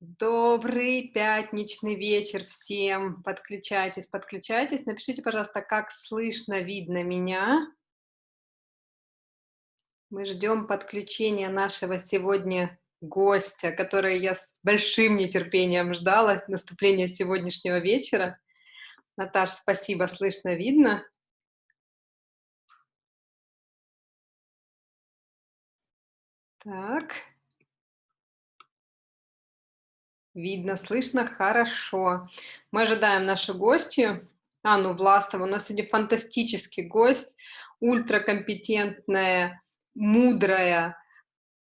Добрый пятничный вечер всем. Подключайтесь, подключайтесь. Напишите, пожалуйста, как слышно, видно меня. Мы ждем подключения нашего сегодня гостя, который я с большим нетерпением ждала, наступления сегодняшнего вечера. Наташ, спасибо, слышно, видно. Так. Видно, слышно хорошо. Мы ожидаем нашу гостью, Анну Власову. У нас сегодня фантастический гость, ультракомпетентная, мудрая,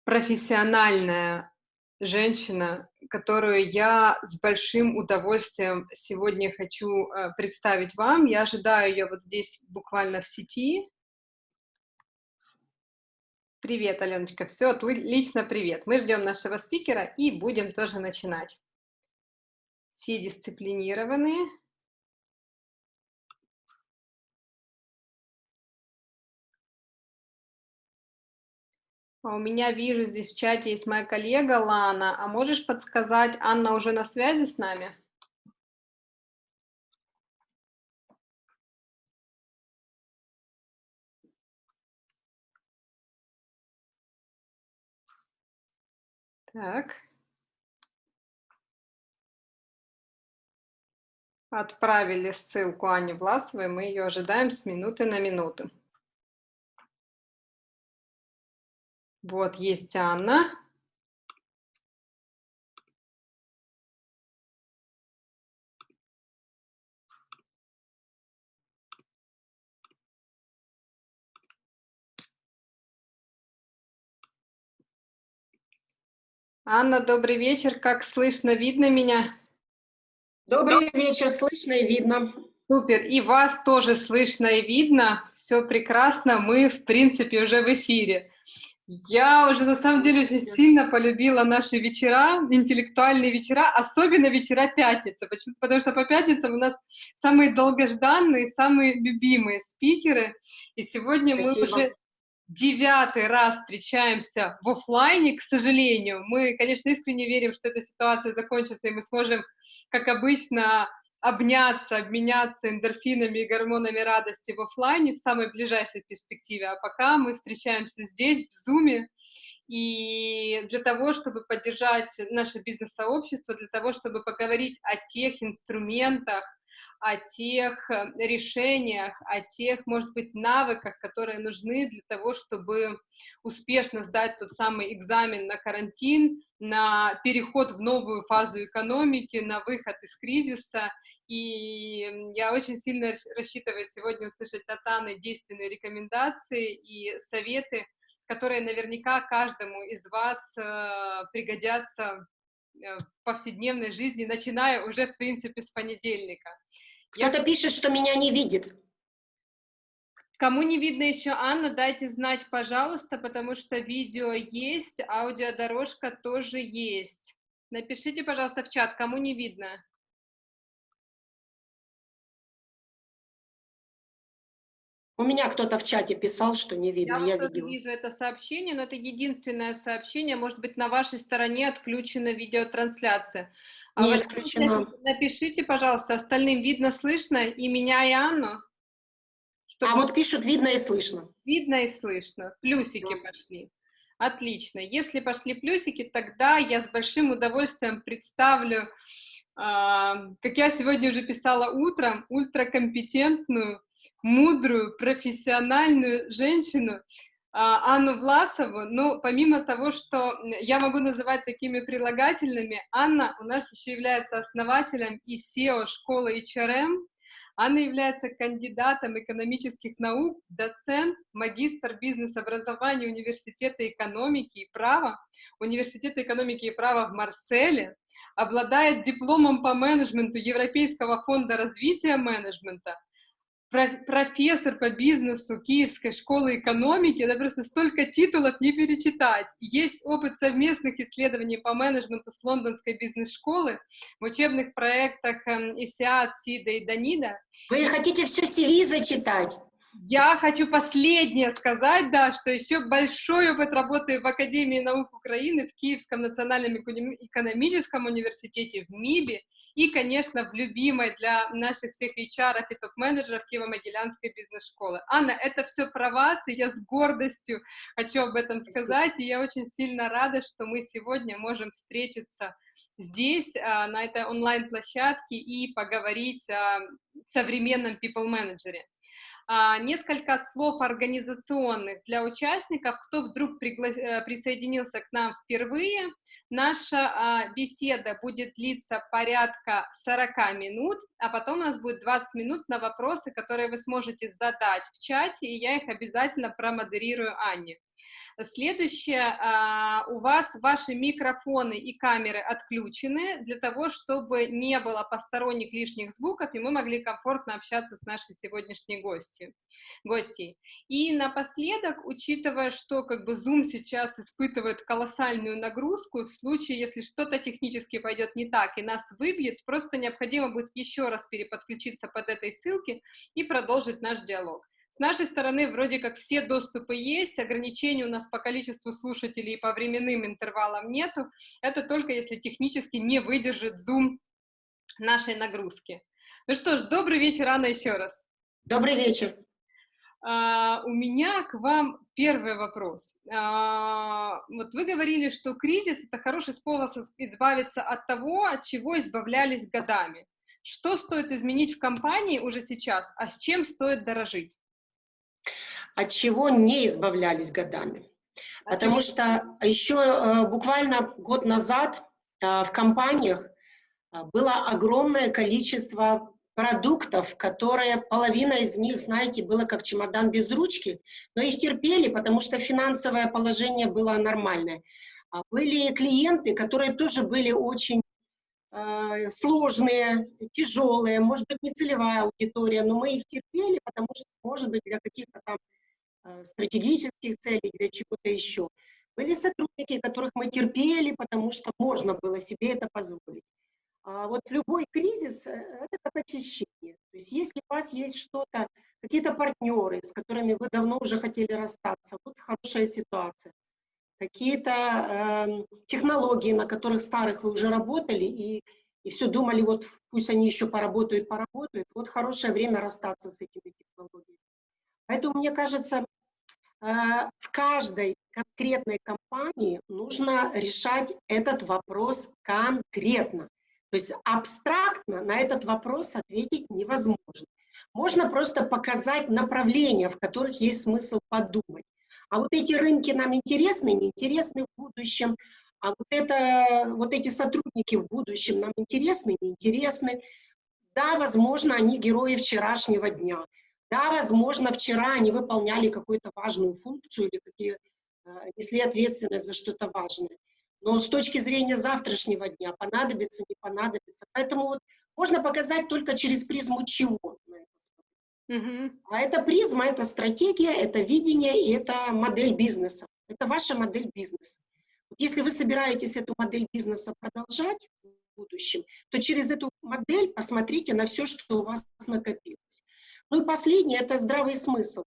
профессиональная женщина, которую я с большим удовольствием сегодня хочу э, представить вам. Я ожидаю ее вот здесь буквально в сети. Привет, Аленочка. Все, отлично, привет. Мы ждем нашего спикера и будем тоже начинать. Все дисциплинированные. А у меня вижу, здесь в чате есть моя коллега Лана. А можешь подсказать, Анна уже на связи с нами? Так. Отправили ссылку Ане Власовой, мы ее ожидаем с минуты на минуту. Вот, есть Анна. Анна, добрый вечер. Как слышно, видно меня? Добрый вечер, слышно и видно. Супер, и вас тоже слышно и видно. Все прекрасно, мы, в принципе, уже в эфире. Я уже, на самом деле, очень сильно полюбила наши вечера, интеллектуальные вечера, особенно вечера пятницы. Почему? Потому что по пятницам у нас самые долгожданные, самые любимые спикеры. И сегодня Спасибо. мы уже девятый раз встречаемся в офлайне, к сожалению. Мы, конечно, искренне верим, что эта ситуация закончится, и мы сможем, как обычно, обняться, обменяться эндорфинами и гормонами радости в офлайне в самой ближайшей перспективе. А пока мы встречаемся здесь, в Зуме, и для того, чтобы поддержать наше бизнес-сообщество, для того, чтобы поговорить о тех инструментах, о тех э, решениях, о тех, может быть, навыках, которые нужны для того, чтобы успешно сдать тот самый экзамен на карантин, на переход в новую фазу экономики, на выход из кризиса. И я очень сильно рассчитываю сегодня услышать от Анны действенные рекомендации и советы, которые наверняка каждому из вас э, пригодятся э, в повседневной жизни, начиная уже, в принципе, с понедельника. Кто-то пишет, что меня не видит. Кому не видно еще Анна, дайте знать, пожалуйста, потому что видео есть, аудиодорожка тоже есть. Напишите, пожалуйста, в чат, кому не видно. У меня кто-то в чате писал, что не видно, я, я видела. вижу это сообщение, но это единственное сообщение, может быть, на вашей стороне отключена видеотрансляция. А не отключено. Напишите, пожалуйста, остальным видно, слышно и меня, и Анну. Чтобы... А вот пишут, видно и слышно. Видно и слышно. Плюсики да. пошли. Отлично. Если пошли плюсики, тогда я с большим удовольствием представлю, э, как я сегодня уже писала утром, ультракомпетентную, мудрую, профессиональную женщину, а, Анну Власову, но помимо того, что я могу называть такими прилагательными, Анна у нас еще является основателем и SEO школы HRM, Анна является кандидатом экономических наук, доцент, магистр бизнес-образования Университета экономики и права, Университета экономики и права в Марселе, обладает дипломом по менеджменту Европейского фонда развития менеджмента, профессор по бизнесу Киевской школы экономики, это просто столько титулов не перечитать. Есть опыт совместных исследований по менеджменту с лондонской бизнес-школы в учебных проектах ИСИАД, СИДа и ДАНИДа. Вы хотите все CV зачитать? Я хочу последнее сказать, да, что еще большой опыт работы в Академии наук Украины, в Киевском национальном экономическом университете, в МИБе, и, конечно, в любимой для наших всех HR и топ-менеджеров Киево-Могилянской бизнес-школы. Анна, это все про вас, и я с гордостью хочу об этом сказать, и я очень сильно рада, что мы сегодня можем встретиться здесь, а, на этой онлайн-площадке, и поговорить о современном people-менеджере. А, несколько слов организационных для участников, кто вдруг. Э, присоединился к нам впервые. Наша а, беседа будет длиться порядка 40 минут, а потом у нас будет 20 минут на вопросы, которые вы сможете задать в чате, и я их обязательно промодерирую Анне. Следующее, а, у вас ваши микрофоны и камеры отключены для того, чтобы не было посторонних лишних звуков, и мы могли комфортно общаться с нашей сегодняшней гостью, гостьей. И напоследок, учитывая, что как бы Zoom сейчас испытывает колоссальную нагрузку, случае, если что-то технически пойдет не так и нас выбьет, просто необходимо будет еще раз переподключиться под этой ссылке и продолжить наш диалог. С нашей стороны вроде как все доступы есть, ограничений у нас по количеству слушателей и по временным интервалам нету. Это только если технически не выдержит Zoom нашей нагрузки. Ну что ж, добрый вечер, Анна, еще раз. Добрый вечер. Uh, у меня к вам первый вопрос. Uh, вот вы говорили, что кризис — это хороший способ избавиться от того, от чего избавлялись годами. Что стоит изменить в компании уже сейчас, а с чем стоит дорожить? от чего не избавлялись годами. Потому что еще э, буквально год назад э, в компаниях было огромное количество продуктов, которые, половина из них, знаете, было как чемодан без ручки, но их терпели, потому что финансовое положение было нормальное. А были клиенты, которые тоже были очень э, сложные, тяжелые, может быть, не целевая аудитория, но мы их терпели, потому что, может быть, для каких-то там Э, стратегических целей, для чего-то еще. Были сотрудники, которых мы терпели, потому что можно было себе это позволить. А вот любой кризис э, – это как очищение. То есть если у вас есть что-то, какие-то партнеры, с которыми вы давно уже хотели расстаться, вот хорошая ситуация. Какие-то э, технологии, на которых старых вы уже работали, и, и все думали, вот пусть они еще поработают, поработают. Вот хорошее время расстаться с этими технологиями. Поэтому, мне кажется, а, в каждой конкретной компании нужно решать этот вопрос конкретно. То есть абстрактно на этот вопрос ответить невозможно. Можно просто показать направления, в которых есть смысл подумать. А вот эти рынки нам интересны, неинтересны в будущем, а вот, это, вот эти сотрудники в будущем нам интересны, неинтересны. Да, возможно, они герои вчерашнего дня. Да, возможно, вчера они выполняли какую-то важную функцию или какие, э, несли ответственность за что-то важное. Но с точки зрения завтрашнего дня понадобится, не понадобится. Поэтому вот можно показать только через призму чего. А это призма, это стратегия, это видение и это модель бизнеса. Это ваша модель бизнеса. Вот если вы собираетесь эту модель бизнеса продолжать в будущем, то через эту модель посмотрите на все, что у вас накопилось. Ну и последнее – это здравый смысл.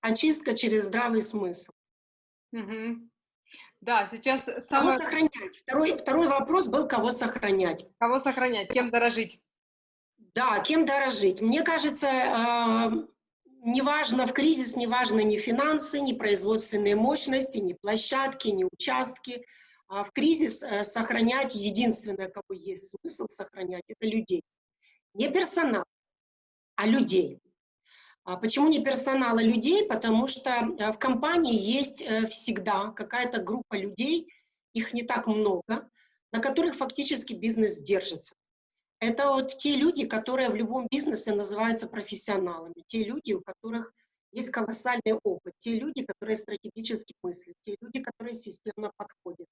Очистка через здравый смысл. Угу. Да, сейчас... Самое... Кого сохранять? Второй, второй вопрос был, кого сохранять. Кого сохранять, кем дорожить? Да, кем дорожить. Мне кажется, э, неважно в кризис, неважно ни финансы, ни производственные мощности, ни площадки, ни участки. А в кризис э, сохранять, единственное, кого есть смысл сохранять, это людей. Не персонал, а людей. А почему не персонала людей? Потому что э, в компании есть э, всегда какая-то группа людей, их не так много, на которых фактически бизнес держится. Это вот те люди, которые в любом бизнесе называются профессионалами, те люди, у которых есть колоссальный опыт, те люди, которые стратегически мыслят, те люди, которые системно подходят,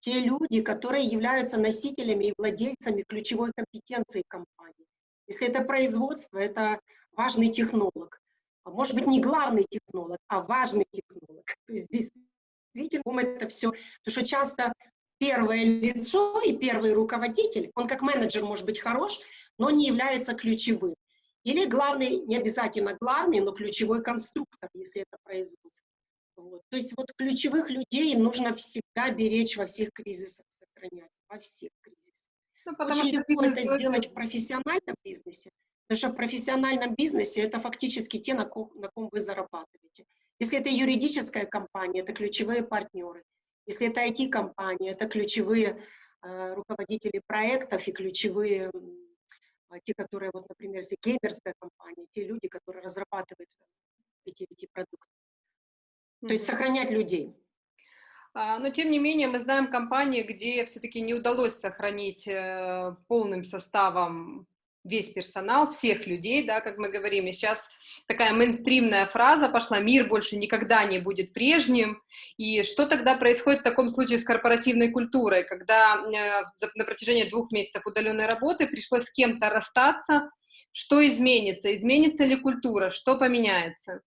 те люди, которые являются носителями и владельцами ключевой компетенции компании. Если это производство, это важный технолог. А может быть, не главный технолог, а важный технолог. То есть действительно это все. Потому что часто первое лицо и первый руководитель, он как менеджер может быть хорош, но не является ключевым. Или главный, не обязательно главный, но ключевой конструктор, если это производство. Вот. То есть вот ключевых людей нужно всегда беречь во всех кризисах, сохранять, во всех кризисах. Ну, Очень легко это сделать в профессиональном бизнесе, потому что в профессиональном бизнесе это фактически те, на ком, на ком вы зарабатываете. Если это юридическая компания, это ключевые партнеры. Если это IT-компания, это ключевые э, руководители проектов и ключевые, э, те, которые, вот, например, если геймерская компания, те люди, которые разрабатывают эти, эти продукты. То есть сохранять людей. А, но, тем не менее, мы знаем компании, где все-таки не удалось сохранить э, полным составом весь персонал, всех людей, да, как мы говорим, и сейчас такая мейнстримная фраза пошла, мир больше никогда не будет прежним, и что тогда происходит в таком случае с корпоративной культурой, когда э, на протяжении двух месяцев удаленной работы пришлось с кем-то расстаться, что изменится, изменится ли культура, что поменяется?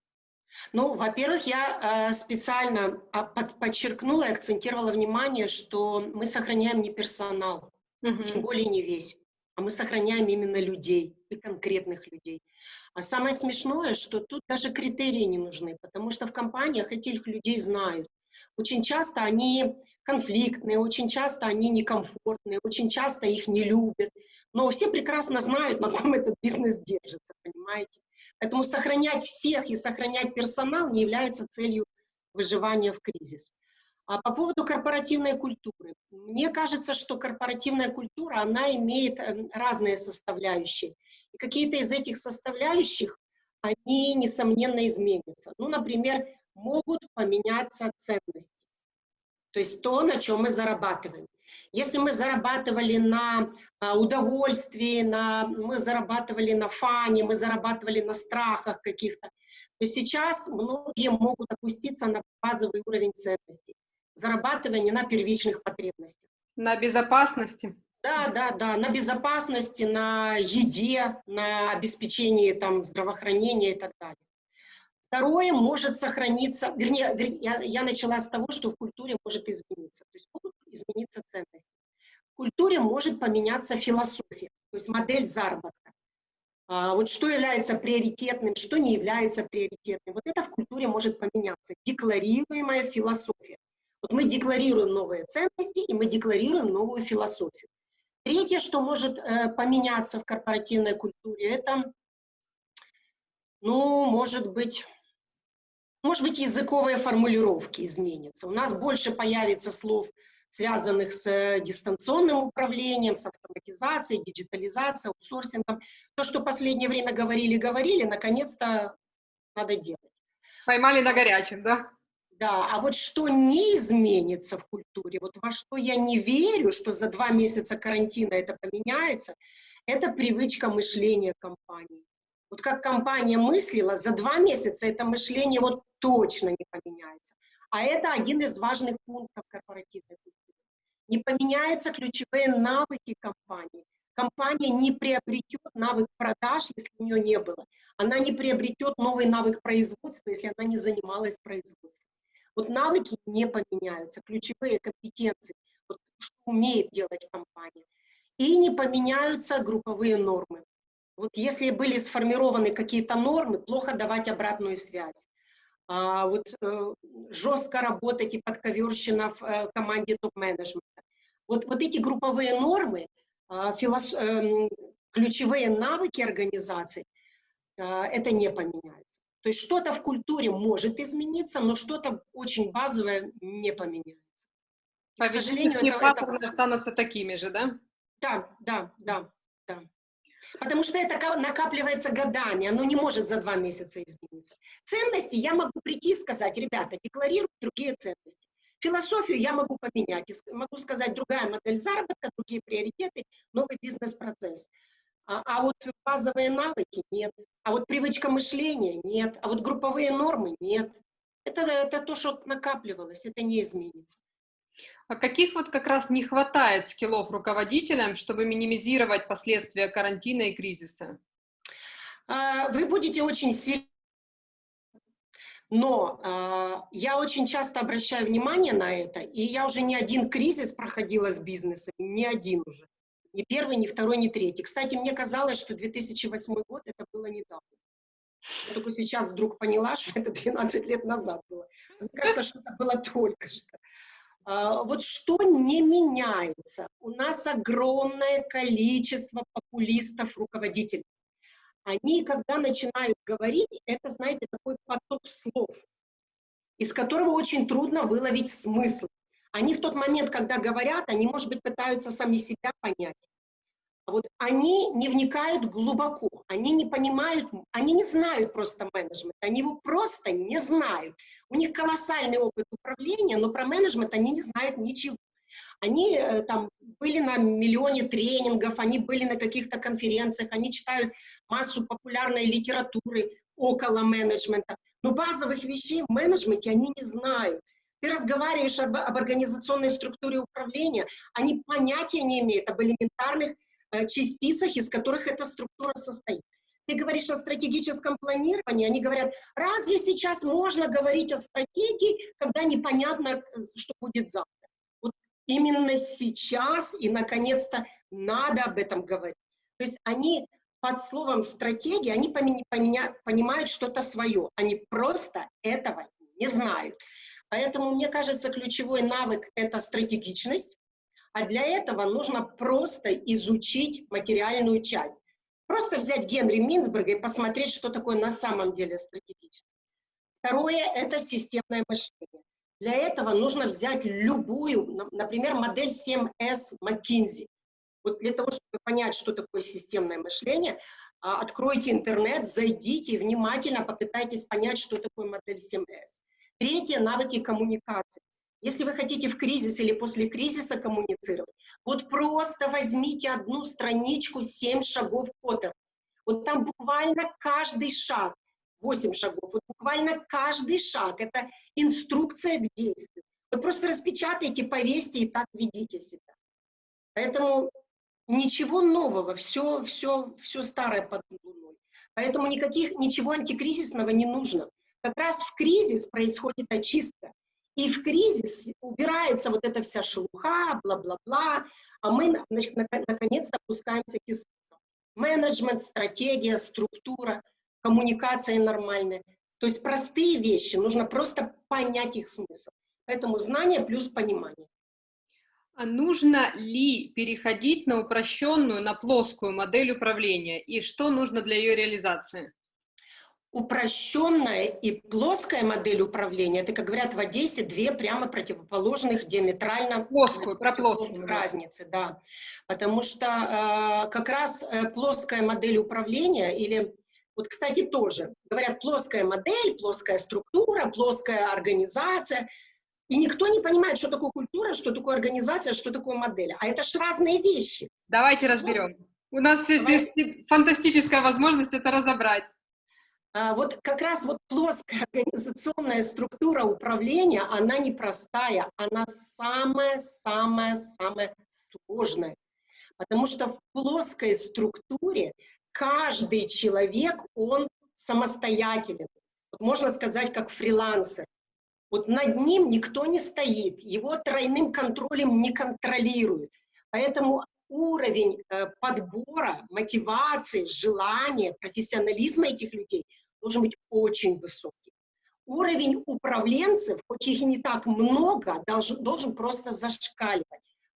Ну, во-первых, я э, специально а, под, подчеркнула и акцентировала внимание, что мы сохраняем не персонал, угу. тем более не весь, а мы сохраняем именно людей и конкретных людей. А самое смешное, что тут даже критерии не нужны, потому что в компаниях этих людей знают. Очень часто они конфликтные, очень часто они некомфортные, очень часто их не любят. Но все прекрасно знают, на ком этот бизнес держится, понимаете? Поэтому сохранять всех и сохранять персонал не является целью выживания в кризис. А по поводу корпоративной культуры. Мне кажется, что корпоративная культура, она имеет эм, разные составляющие. И какие-то из этих составляющих, они, несомненно, изменятся. Ну, например, могут поменяться ценности. То есть то, на чем мы зарабатываем. Если мы зарабатывали на а, удовольствии, на, мы зарабатывали на фане, мы зарабатывали на страхах каких-то, то сейчас многие могут опуститься на базовый уровень ценностей, зарабатывание на первичных потребностях. На безопасности. Да, да, да, на безопасности, на еде, на обеспечении там, здравоохранения и так далее. Второе может сохраниться, вернее, я, я начала с того, что в культуре может измениться, то есть могут измениться ценности. В культуре может поменяться философия, то есть модель заработка. А, вот что является приоритетным, что не является приоритетным. Вот это в культуре может поменяться. Декларируемая философия. Вот мы декларируем новые ценности, и мы декларируем новую философию. Третье, что может э, поменяться в корпоративной культуре, это, ну, может быть, может быть, языковые формулировки изменятся. У нас больше появится слов, связанных с э, дистанционным управлением, с автоматизацией, диджитализацией, аутсорсингом. То, что последнее время говорили-говорили, наконец-то надо делать. Поймали на горячем, да? Да, а вот что не изменится в культуре, вот во что я не верю, что за два месяца карантина это поменяется, это привычка мышления компании. Вот как компания мыслила, за два месяца это мышление вот точно не поменяется. А это один из важных пунктов корпоративной культуры. Не поменяются ключевые навыки компании. Компания не приобретет навык продаж, если у нее не было. Она не приобретет новый навык производства, если она не занималась производством. Вот навыки не поменяются, ключевые компетенции, вот, что умеет делать компания. И не поменяются групповые нормы. Вот если были сформированы какие-то нормы, плохо давать обратную связь а, вот э, жестко работать и подковерщина в э, команде топ-менеджмента. Вот, вот эти групповые нормы, э, филос... э, ключевые навыки организации, э, это не поменяется. То есть что-то в культуре может измениться, но что-то очень базовое не поменяется. К сожалению, это, это... останутся такими же, да? Да, да, да, да. Потому что это накапливается годами, оно не может за два месяца измениться. Ценности я могу прийти и сказать, ребята, декларируют другие ценности. Философию я могу поменять, могу сказать, другая модель заработка, другие приоритеты, новый бизнес-процесс. А, а вот базовые навыки нет, а вот привычка мышления нет, а вот групповые нормы нет. Это, это то, что накапливалось, это не изменится. А каких вот как раз не хватает скиллов руководителям, чтобы минимизировать последствия карантина и кризиса? А, вы будете очень сильно но э, я очень часто обращаю внимание на это, и я уже не один кризис проходила с бизнесом, не один уже. Ни первый, ни второй, ни третий. Кстати, мне казалось, что 2008 год это было недавно. Я только сейчас вдруг поняла, что это 12 лет назад было. Мне кажется, что это было только что. А, вот что не меняется? У нас огромное количество популистов-руководителей. Они, когда начинают говорить, это, знаете, такой поток слов, из которого очень трудно выловить смысл. Они в тот момент, когда говорят, они, может быть, пытаются сами себя понять. А вот они не вникают глубоко, они не понимают, они не знают просто менеджмент, они его просто не знают. У них колоссальный опыт управления, но про менеджмент они не знают ничего. Они э, там были на миллионе тренингов, они были на каких-то конференциях, они читают массу популярной литературы около менеджмента, но базовых вещей в менеджменте они не знают. Ты разговариваешь об, об организационной структуре управления, они понятия не имеют об элементарных э, частицах, из которых эта структура состоит. Ты говоришь о стратегическом планировании, они говорят, разве сейчас можно говорить о стратегии, когда непонятно, что будет завтра? Вот именно сейчас и, наконец-то, надо об этом говорить. То есть они под словом стратегия, они поменя, поменя, понимают что-то свое, они просто этого не знают. Поэтому, мне кажется, ключевой навык – это стратегичность, а для этого нужно просто изучить материальную часть. Просто взять Генри Минсберга и посмотреть, что такое на самом деле стратегично. Второе – это системное мышление. Для этого нужно взять любую, например, модель 7S McKinsey. Вот для того, чтобы понять, что такое системное мышление, а, откройте интернет, зайдите и внимательно попытайтесь понять, что такое модель 7S. Третье – навыки коммуникации. Если вы хотите в кризис или после кризиса коммуницировать, вот просто возьмите одну страничку «Семь шагов Поттера». Вот там буквально каждый шаг, восемь шагов, вот буквально каждый шаг – это инструкция к действию. Вот просто распечатайте, повесьте и так ведите себя. Поэтому ничего нового, все, все, все старое под луной. Поэтому никаких, ничего антикризисного не нужно. Как раз в кризис происходит очистка. И в кризис убирается вот эта вся шелуха, бла-бла-бла, а мы наконец-то опускаемся к истокам. Менеджмент, стратегия, структура, коммуникация нормальная. То есть простые вещи, нужно просто понять их смысл. Поэтому знание плюс понимание. А нужно ли переходить на упрощенную, на плоскую модель управления? И что нужно для ее реализации? Упрощенная и плоская модель управления, это, как говорят в Одессе, две прямо противоположных диаметрально плоскую, про плоскую разницы, да. Потому что э, как раз э, плоская модель управления или вот, кстати, тоже говорят плоская модель, плоская структура, плоская организация, и никто не понимает, что такое культура, что такое организация, что такое модель. А это же разные вещи. Давайте разберем. У нас Давай. здесь фантастическая возможность это разобрать. А, вот как раз вот плоская организационная структура управления, она непростая, она самая-самая-самая сложная. Потому что в плоской структуре каждый человек, он самостоятелен. Вот можно сказать, как фрилансер. Вот над ним никто не стоит, его тройным контролем не контролируют. Поэтому уровень э, подбора, мотивации, желания, профессионализма этих людей – должен быть очень высокий. Уровень управленцев, хоть их и не так много, должен, должен просто зашкаливать.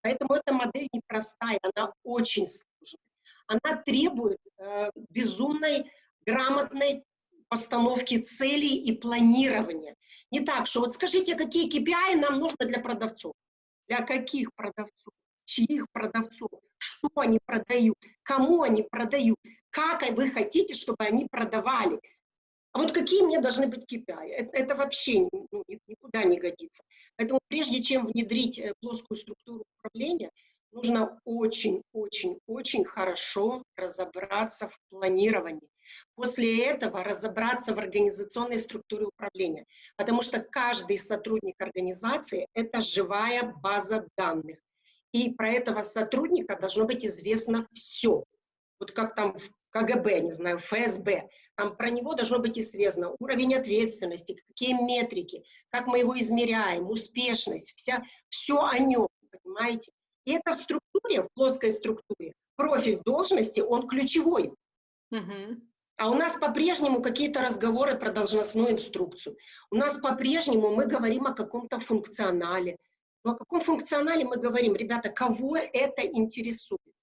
Поэтому эта модель непростая, она очень сложная. Она требует э, безумной, грамотной постановки целей и планирования. Не так, что вот скажите, какие KPI нам нужно для продавцов? Для каких продавцов? Чьих продавцов? Что они продают? Кому они продают? Как вы хотите, чтобы они продавали? А вот какие мне должны быть KPI? Это, это вообще ну, никуда не годится. Поэтому прежде чем внедрить э, плоскую структуру управления, нужно очень-очень-очень хорошо разобраться в планировании. После этого разобраться в организационной структуре управления, потому что каждый сотрудник организации – это живая база данных. И про этого сотрудника должно быть известно все. Вот как там в КГБ, не знаю, ФСБ. Там про него должно быть известно уровень ответственности, какие метрики, как мы его измеряем, успешность, вся, все о нем, понимаете? И это в структуре, в плоской структуре, профиль должности, он ключевой. Угу. А у нас по-прежнему какие-то разговоры про должностную инструкцию. У нас по-прежнему мы говорим о каком-то функционале. Но о каком функционале мы говорим? Ребята, кого это интересует?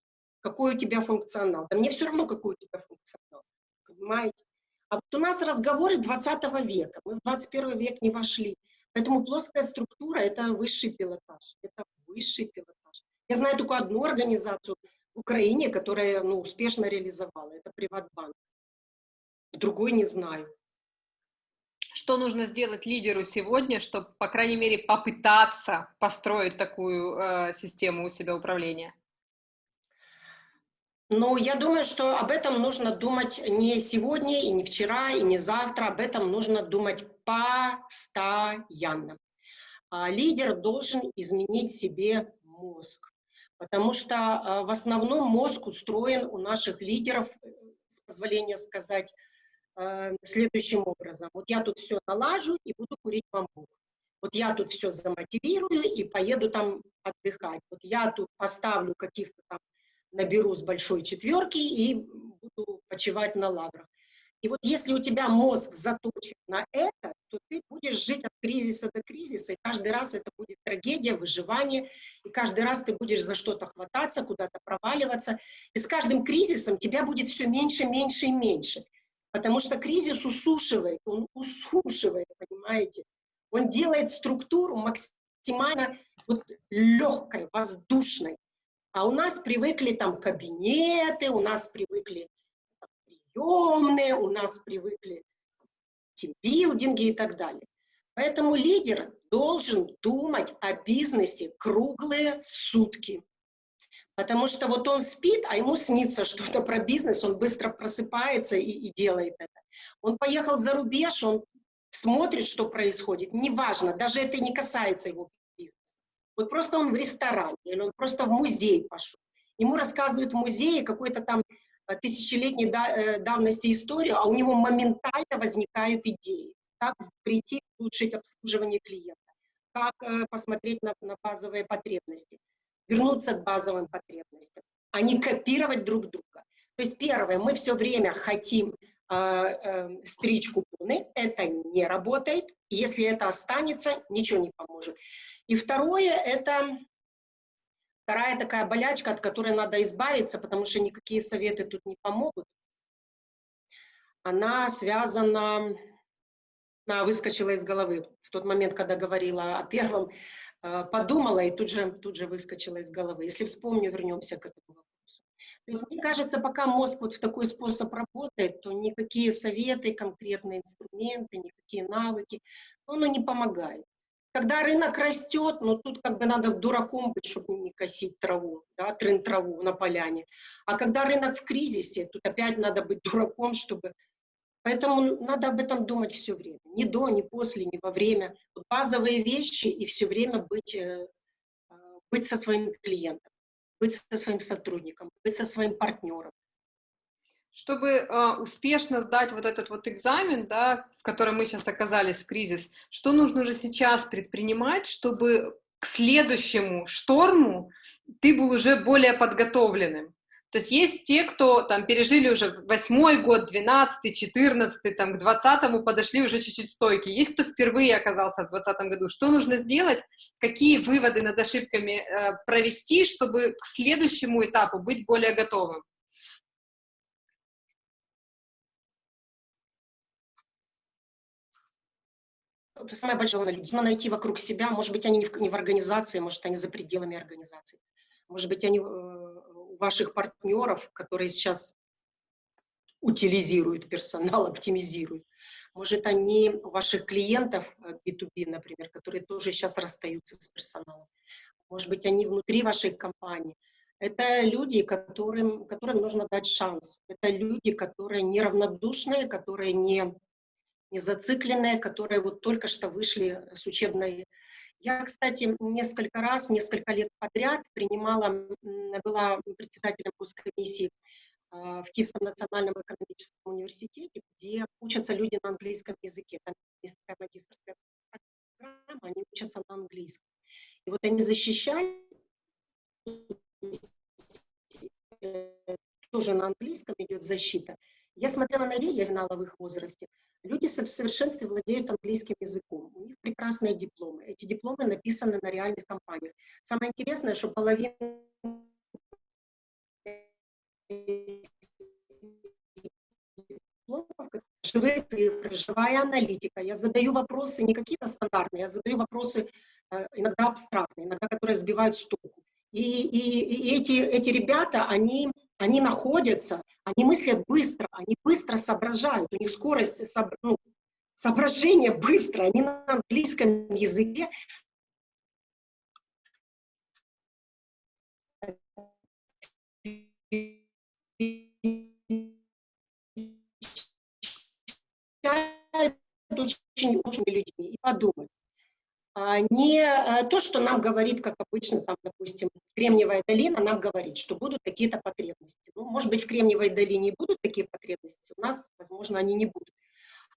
Какой у тебя функционал? Да мне все равно, какой у тебя функционал. Понимаете? А вот у нас разговоры 20 века. Мы в 21 век не вошли. Поэтому плоская структура – это высший пилотаж. Это высший пилотаж. Я знаю только одну организацию в Украине, которая ну, успешно реализовала. Это Приватбанк. Другой не знаю. Что нужно сделать лидеру сегодня, чтобы, по крайней мере, попытаться построить такую э, систему у себя управления? Ну, я думаю, что об этом нужно думать не сегодня, и не вчера, и не завтра. Об этом нужно думать постоянно. А лидер должен изменить себе мозг, потому что а, в основном мозг устроен у наших лидеров, э, с позволения сказать, э, следующим образом. Вот я тут все налажу и буду курить бамбук. Вот я тут все замотивирую и поеду там отдыхать. Вот я тут поставлю каких-то там наберу с большой четверки и буду почивать на лаврах. И вот если у тебя мозг заточен на это, то ты будешь жить от кризиса до кризиса, и каждый раз это будет трагедия, выживание, и каждый раз ты будешь за что-то хвататься, куда-то проваливаться. И с каждым кризисом тебя будет все меньше, меньше и меньше. Потому что кризис усушивает, он усушивает, понимаете? Он делает структуру максимально вот легкой, воздушной. А у нас привыкли там кабинеты, у нас привыкли приемные, у нас привыкли тимбилдинги и так далее. Поэтому лидер должен думать о бизнесе круглые сутки. Потому что вот он спит, а ему снится что-то про бизнес, он быстро просыпается и, и делает это. Он поехал за рубеж, он смотрит, что происходит, неважно, даже это не касается его вот просто он в ресторане, или он просто в музей пошел. Ему рассказывают в музее какой-то там э, тысячелетней э, давности историю, а у него моментально возникают идеи. Как прийти, улучшить обслуживание клиента, как э, посмотреть на, на базовые потребности, вернуться к базовым потребностям, а не копировать друг друга. То есть первое, мы все время хотим э, э, стричь купоны, это не работает, если это останется, ничего не поможет. И второе, это вторая такая болячка, от которой надо избавиться, потому что никакие советы тут не помогут. Она связана, она выскочила из головы в тот момент, когда говорила о первом, э, подумала и тут же, тут же выскочила из головы. Если вспомню, вернемся к этому вопросу. То есть, мне кажется, пока мозг вот в такой способ работает, то никакие советы, конкретные инструменты, никакие навыки, оно не помогает. Когда рынок растет, ну тут как бы надо дураком быть, чтобы не косить траву, да, трын траву на поляне. А когда рынок в кризисе, тут опять надо быть дураком, чтобы... Поэтому надо об этом думать все время. Ни до, ни после, ни во время. Вот базовые вещи и все время быть, э, быть со своим клиентом, быть со своим сотрудником, быть со своим партнером чтобы э, успешно сдать вот этот вот экзамен, да, в котором мы сейчас оказались в кризис, что нужно уже сейчас предпринимать, чтобы к следующему шторму ты был уже более подготовленным? То есть есть те, кто там пережили уже восьмой год, двенадцатый, четырнадцатый, там к двадцатому подошли уже чуть-чуть стойки. Есть кто впервые оказался в двадцатом году. Что нужно сделать? Какие выводы над ошибками э, провести, чтобы к следующему этапу быть более готовым? Самое большое люди. Нужно найти вокруг себя, может быть, они не в, не в организации, может, они за пределами организации. Может быть, они э, у ваших партнеров, которые сейчас утилизируют персонал, оптимизируют. Может, они у ваших клиентов B2B, э, например, которые тоже сейчас расстаются с персоналом. Может быть, они внутри вашей компании. Это люди, которым, которым нужно дать шанс. Это люди, которые неравнодушные, которые не не зацикленные, которые вот только что вышли с учебной. Я, кстати, несколько раз, несколько лет подряд принимала, была председателем госкомиссии а, в Киевском национальном экономическом университете, где учатся люди на английском языке. Там есть такая магистрская программа, они учатся на английском. И вот они защищали тоже на английском идет защита. Я смотрела на людей, я знала в их возрасте. Люди в совершенстве владеют английским языком. У них прекрасные дипломы. Эти дипломы написаны на реальных компаниях. Самое интересное, что половина живые цифры, живая аналитика. Я задаю вопросы не какие-то стандартные, я задаю вопросы э, иногда абстрактные, иногда которые сбивают с толку. И, и, и эти, эти ребята, они, они находятся, они мыслят быстро, они быстро соображают, у них скорость сооб, ну, соображения быстро, они на английском языке очень очень людьми и подумать. А, не э, то, что нам говорит, как обычно, там, допустим, Кремниевая долина нам говорит, что будут какие-то потребности. Ну, может быть, в Кремниевой долине будут такие потребности, у нас, возможно, они не будут.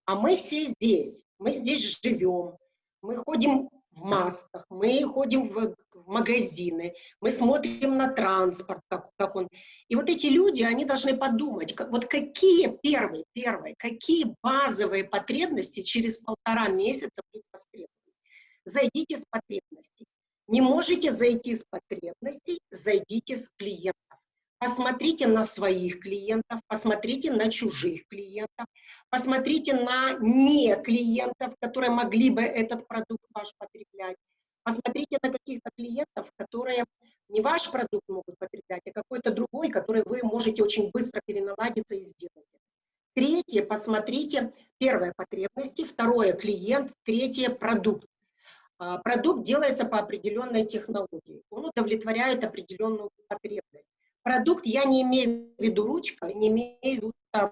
А мы все здесь, мы здесь живем, мы ходим в масках, мы ходим в, в магазины, мы смотрим на транспорт, как, как он. И вот эти люди, они должны подумать, как, вот какие первые, первые, какие базовые потребности через полтора месяца будут востребованы. Зайдите с потребностей. Не можете зайти с потребностей, зайдите с клиентов. Посмотрите на своих клиентов, посмотрите на чужих клиентов, посмотрите на не клиентов, которые могли бы этот продукт ваш потреблять. Посмотрите на каких-то клиентов, которые не ваш продукт могут потреблять, а какой-то другой, который вы можете очень быстро переналадиться и сделать. Третье, посмотрите, первое, потребности, второе, клиент, третье, продукт. А, продукт делается по определенной технологии, он удовлетворяет определенную потребность. Продукт я не имею в виду ручка, не имею в виду, там,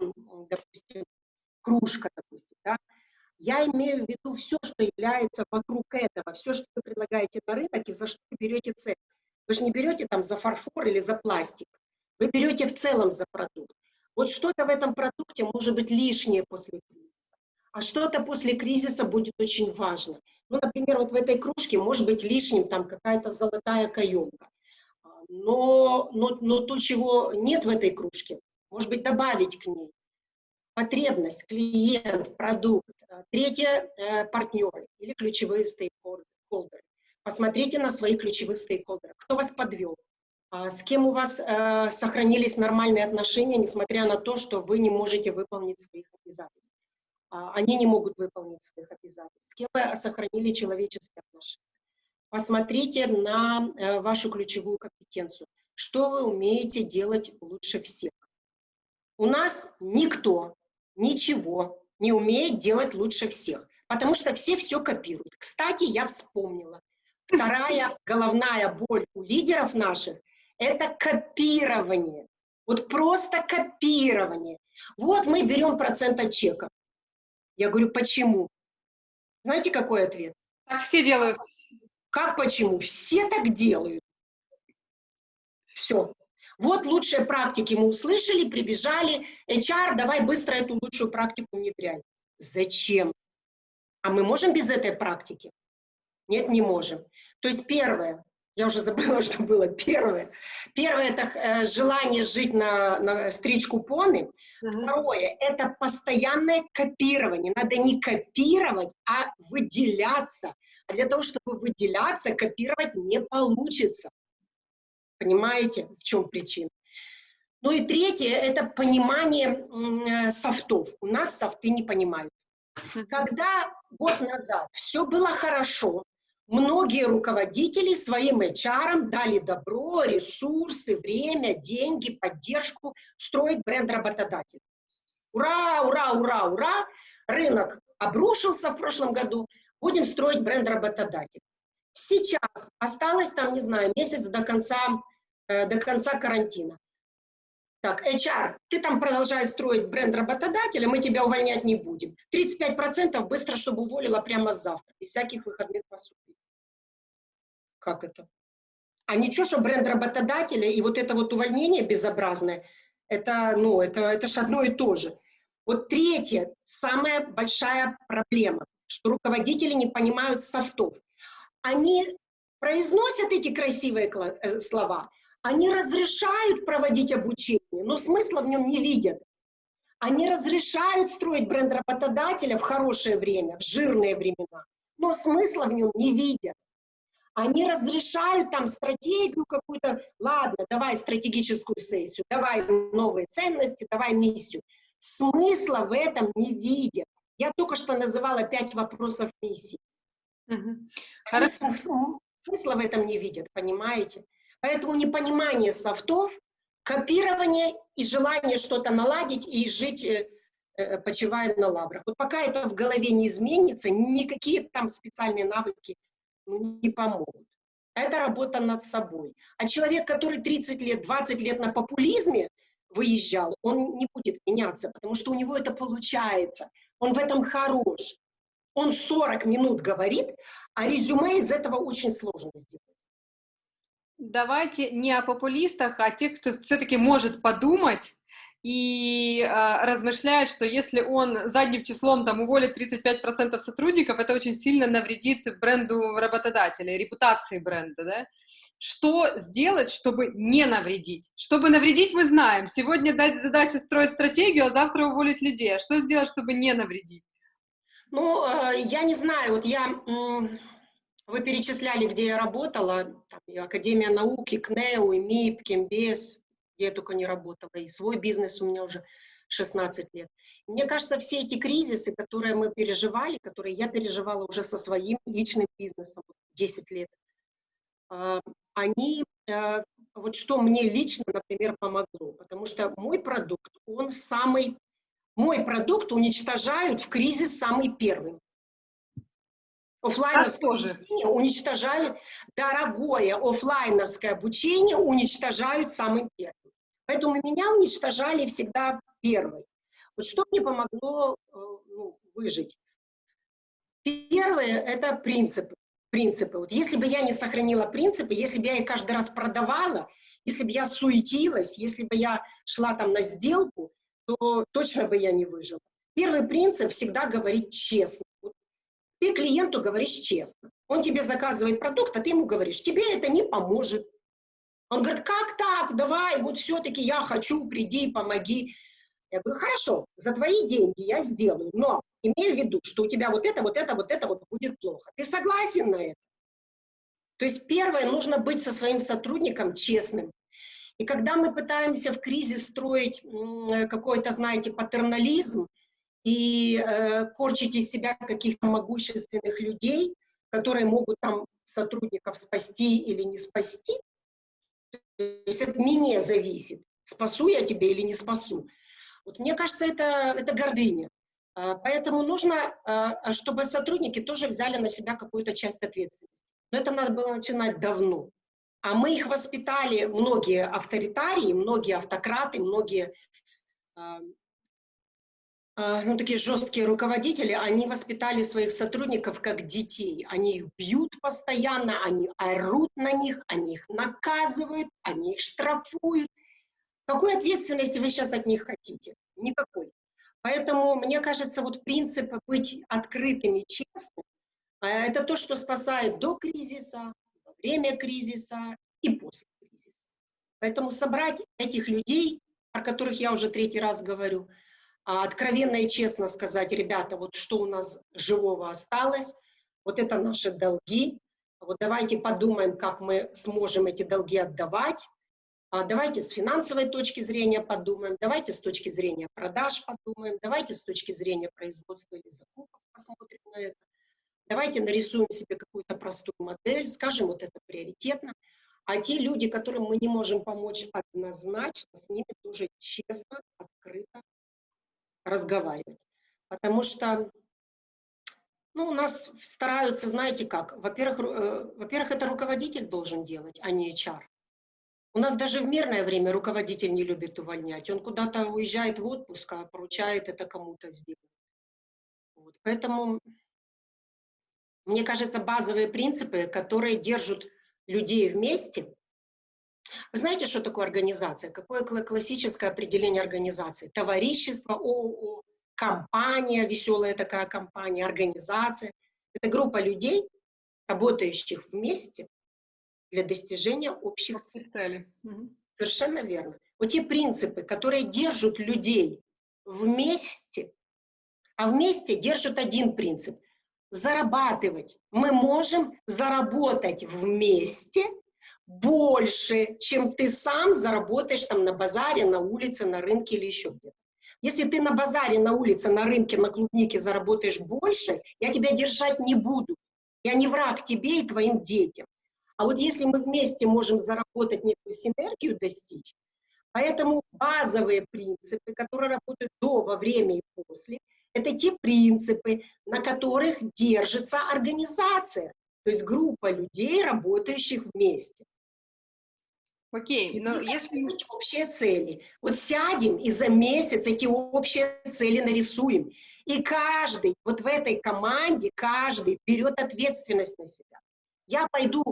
допустим, кружка, допустим, да? Я имею в виду все, что является вокруг этого, все, что вы предлагаете на рынок и за что вы берете цель. Вы же не берете там за фарфор или за пластик, вы берете в целом за продукт. Вот что-то в этом продукте может быть лишнее после кризиса, а что-то после кризиса будет очень важно. Ну, например, вот в этой кружке может быть лишним там какая-то золотая каемка но, но, но то, чего нет в этой кружке, может быть, добавить к ней. Потребность, клиент, продукт. Третье э, – партнеры или ключевые стейкхолдеры. Посмотрите на своих ключевых стейкхолдеров. Кто вас подвел? А с кем у вас э, сохранились нормальные отношения, несмотря на то, что вы не можете выполнить своих обязательств? А, они не могут выполнить своих обязательств. С кем вы сохранили человеческие отношения? Посмотрите на э, вашу ключевую компетенцию. Что вы умеете делать лучше всех? У нас никто ничего не умеет делать лучше всех, потому что все все копируют. Кстати, я вспомнила. Вторая головная боль у лидеров наших – это копирование. Вот просто копирование. Вот мы берем процент от чека. Я говорю, почему? Знаете, какой ответ? Так все делают. Как почему? Все так делают. Все. Вот лучшие практики мы услышали, прибежали. HR, давай быстро эту лучшую практику внедряй. Зачем? А мы можем без этой практики? Нет, не можем. То есть первое, я уже забыла, что было первое. Первое – это э, желание жить на, на стричь купоны. Uh -huh. Второе – это постоянное копирование. Надо не копировать, а выделяться. А для того, чтобы выделяться, копировать не получится. Понимаете, в чем причина? Ну и третье – это понимание э, софтов. У нас софты не понимают. Когда год назад все было хорошо, многие руководители своим HR дали добро, ресурсы, время, деньги, поддержку строить бренд работодателя. Ура, ура, ура, ура! Рынок обрушился в прошлом году, будем строить бренд работодателя. Сейчас осталось там, не знаю, месяц до конца, э, до конца карантина. Так, HR, ты там продолжай строить бренд работодателя, мы тебя увольнять не будем. 35% быстро, чтобы уволила прямо завтра, без всяких выходных пособий. Как это? А ничего, что бренд работодателя и вот это вот увольнение безобразное, это, ну, это, это же одно и то же. Вот третья, самая большая проблема что руководители не понимают софтов. Они произносят эти красивые э, слова, они разрешают проводить обучение, но смысла в нем не видят. Они разрешают строить бренд работодателя в хорошее время, в жирные времена, но смысла в нем не видят. Они разрешают там стратегию какую-то, ладно, давай стратегическую сессию, давай новые ценности, давай миссию. Смысла в этом не видят. Я только что называла пять вопросов миссии. Угу. Смысла в этом не видят, понимаете? Поэтому непонимание софтов, копирование и желание что-то наладить и жить, э, э, почивая на лаврах. Вот пока это в голове не изменится, никакие там специальные навыки ну, не помогут. Это работа над собой. А человек, который 30 лет, 20 лет на популизме выезжал, он не будет меняться, потому что у него это получается. Он в этом хорош. Он 40 минут говорит, а резюме из этого очень сложно сделать. Давайте не о популистах, а о тех, кто все-таки может подумать и э, размышляет, что если он задним числом там уволит 35% сотрудников, это очень сильно навредит бренду работодателя, репутации бренда, да? Что сделать, чтобы не навредить? Чтобы навредить, мы знаем. Сегодня дать задачу строить стратегию, а завтра уволить людей. А что сделать, чтобы не навредить? Ну, э, я не знаю, вот я... Вы перечисляли, где я работала, там, Академия науки, КНЕУ, МИП, Кембес, где я только не работала, и свой бизнес у меня уже 16 лет. Мне кажется, все эти кризисы, которые мы переживали, которые я переживала уже со своим личным бизнесом 10 лет, а, они, э, вот что мне лично, например, помогло, потому что мой продукт, он самый, мой продукт уничтожают в кризис самый первый. Оффлайновское обучение уничтожают, дорогое офлайновское обучение уничтожают самым первым. Поэтому меня уничтожали всегда первой. Вот что мне помогло э, ну, выжить? Первое – это принципы. принципы. Вот если бы я не сохранила принципы, если бы я их каждый раз продавала, если бы я суетилась, если бы я шла там на сделку, то точно бы я не выжила. Первый принцип – всегда говорить честно. Вот ты клиенту говоришь честно. Он тебе заказывает продукт, а ты ему говоришь, тебе это не поможет, он говорит, как так, давай, вот все-таки я хочу, приди, помоги. Я говорю, хорошо, за твои деньги я сделаю, но имею в виду, что у тебя вот это, вот это, вот это вот будет плохо. Ты согласен на это? То есть первое, нужно быть со своим сотрудником честным. И когда мы пытаемся в кризис строить какой-то, знаете, патернализм и э, корчить из себя каких-то могущественных людей, которые могут там сотрудников спасти или не спасти, есть от меня зависит, спасу я тебя или не спасу. Вот мне кажется, это, это гордыня. А, поэтому нужно, а, чтобы сотрудники тоже взяли на себя какую-то часть ответственности. Но это надо было начинать давно. А мы их воспитали, многие авторитарии, многие автократы, многие а, а, ну, такие жесткие руководители, они воспитали своих сотрудников как детей. Они их бьют постоянно, они орут на них, они их наказывают, они их штрафуют. Какой ответственности вы сейчас от них хотите? Никакой. Поэтому, мне кажется, вот принцип быть открытыми, честными, а, это то, что спасает до кризиса, во время кризиса и после кризиса. Поэтому собрать этих людей, о которых я уже третий раз говорю, а откровенно и честно сказать, ребята, вот что у нас живого осталось, вот это наши долги, вот давайте подумаем, как мы сможем эти долги отдавать, а давайте с финансовой точки зрения подумаем, давайте с точки зрения продаж подумаем, давайте с точки зрения производства или закупок посмотрим на это, давайте нарисуем себе какую-то простую модель, скажем, вот это приоритетно, а те люди, которым мы не можем помочь однозначно, с ними тоже честно, открыто разговаривать. Потому что ну, у нас стараются, знаете как, во-первых, э, во-первых, это руководитель должен делать, а не HR. У нас даже в мирное время руководитель не любит увольнять. Он куда-то уезжает в отпуск, а поручает это кому-то сделать. Вот. Поэтому, мне кажется, базовые принципы, которые держат людей вместе, вы знаете, что такое организация? Какое классическое определение организации? Товарищество, ООО, компания, веселая такая компания, организация. Это группа людей, работающих вместе для достижения общих целей. Совершенно верно. Вот те принципы, которые держат людей вместе, а вместе держат один принцип – зарабатывать. Мы можем заработать вместе больше, чем ты сам заработаешь там на базаре, на улице, на рынке или еще где-то. Если ты на базаре, на улице, на рынке, на клубнике заработаешь больше, я тебя держать не буду. Я не враг тебе и твоим детям. А вот если мы вместе можем заработать некую синергию достичь, поэтому базовые принципы, которые работают до, во время и после, это те принципы, на которых держится организация, то есть группа людей, работающих вместе. Окей, но И если... общие цели. Вот сядем и за месяц эти общие цели нарисуем. И каждый, вот в этой команде, каждый берет ответственность на себя. Я пойду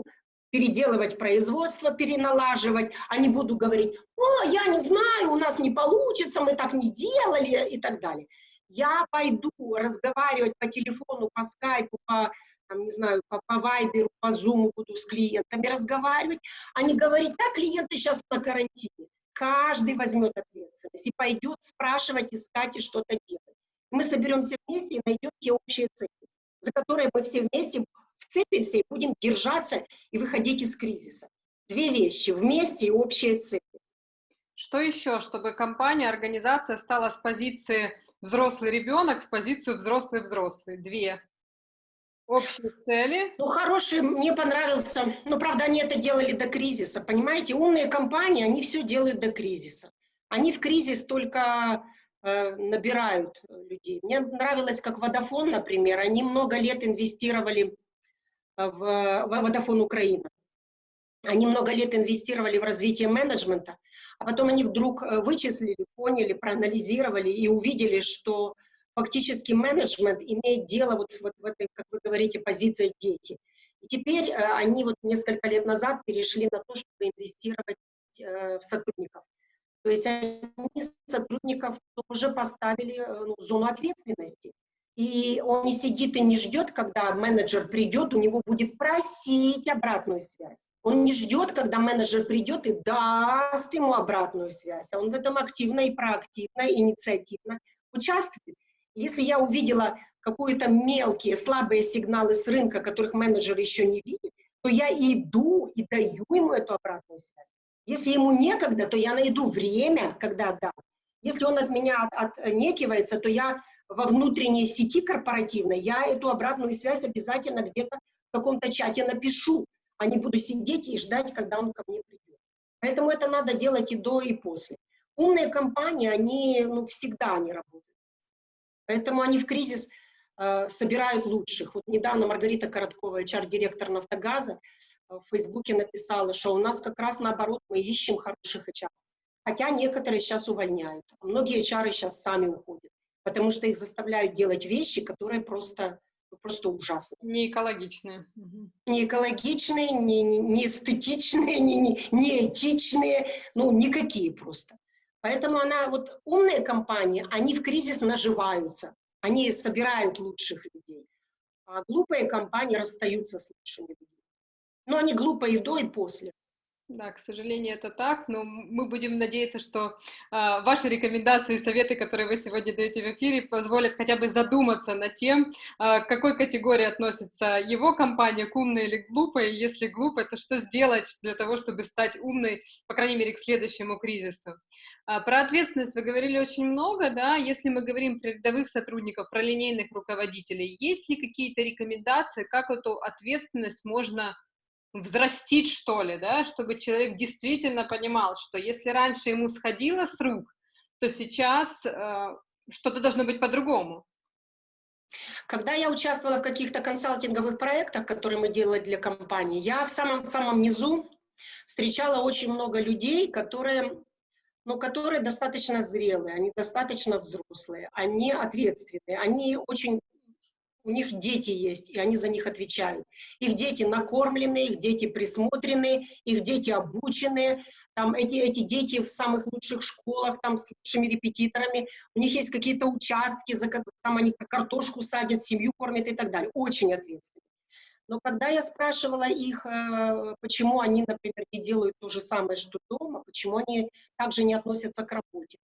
переделывать производство, переналаживать, а не буду говорить, о, я не знаю, у нас не получится, мы так не делали и так далее. Я пойду разговаривать по телефону, по скайпу, по, там, не знаю, по, по вайберу, по зуму буду с клиентами разговаривать, а не говорить, да, клиенты сейчас на карантине. Каждый возьмет ответственность и пойдет спрашивать, искать и что-то делать. Мы соберемся вместе и найдем те общие цели, за которые мы все вместе вцепимся и будем держаться и выходить из кризиса. Две вещи, вместе и общие цели. Что еще, чтобы компания, организация стала с позиции взрослый ребенок в позицию взрослый-взрослый? Две. Общие цели. Ну, хороший, мне понравился. Но, правда, они это делали до кризиса. Понимаете, умные компании, они все делают до кризиса. Они в кризис только э, набирают людей. Мне нравилось, как Водофон, например, они много лет инвестировали в, в Vodafone Украина. Они много лет инвестировали в развитие менеджмента, а потом они вдруг э, вычислили, поняли, проанализировали и увидели, что фактически менеджмент имеет дело вот, вот в этой, как вы говорите, позиции дети. И теперь э, они вот несколько лет назад перешли на то, чтобы инвестировать э, в сотрудников. То есть они сотрудников тоже поставили э, ну, зону ответственности. И он не сидит и не ждет, когда менеджер придет, у него будет просить обратную связь. Он не ждет, когда менеджер придет и даст ему обратную связь. А он в этом активно и проактивно, инициативно участвует. Если я увидела какие-то мелкие, слабые сигналы с рынка, которых менеджер еще не видит, то я иду и даю ему эту обратную связь. Если ему некогда, то я найду время, когда дам. Если он от меня отнекивается, то я во внутренней сети корпоративной, я эту обратную связь обязательно где-то в каком-то чате напишу, а не буду сидеть и ждать, когда он ко мне придет. Поэтому это надо делать и до, и после. Умные компании, они ну, всегда не работают. Поэтому они в кризис э, собирают лучших. Вот недавно Маргарита Короткова, HR-директор «Нафтогаза», э, в Фейсбуке написала, что у нас как раз наоборот мы ищем хороших HR. Хотя некоторые сейчас увольняют. А многие HR сейчас сами уходят потому что их заставляют делать вещи, которые просто, ну, просто ужасны. Не экологичные. Не экологичные, не, не, не эстетичные, не, не, не этичные, ну, никакие просто. Поэтому она, вот умные компании, они в кризис наживаются, они собирают лучших людей. А глупые компании расстаются с лучшими людьми. Но они глупые и до, и после. Да, к сожалению, это так, но мы будем надеяться, что э, ваши рекомендации и советы, которые вы сегодня даете в эфире, позволят хотя бы задуматься над тем, э, к какой категории относится его компания, к умной или глупой. Если глупо, то что сделать для того, чтобы стать умной, по крайней мере, к следующему кризису. А, про ответственность вы говорили очень много, да, если мы говорим про рядовых сотрудников, про линейных руководителей, есть ли какие-то рекомендации, как эту ответственность можно взрастить, что ли, да, чтобы человек действительно понимал, что если раньше ему сходило с рук, то сейчас э, что-то должно быть по-другому. Когда я участвовала в каких-то консалтинговых проектах, которые мы делали для компании, я в самом-самом низу встречала очень много людей, которые, ну, которые достаточно зрелые, они достаточно взрослые, они ответственные, они очень у них дети есть, и они за них отвечают. Их дети накормлены, их дети присмотрены, их дети обучены, там эти, эти дети в самых лучших школах, там с лучшими репетиторами, у них есть какие-то участки, за, там они картошку садят, семью кормят и так далее. Очень ответственно. Но когда я спрашивала их, э, почему они, например, не делают то же самое, что дома, почему они также не относятся к работе,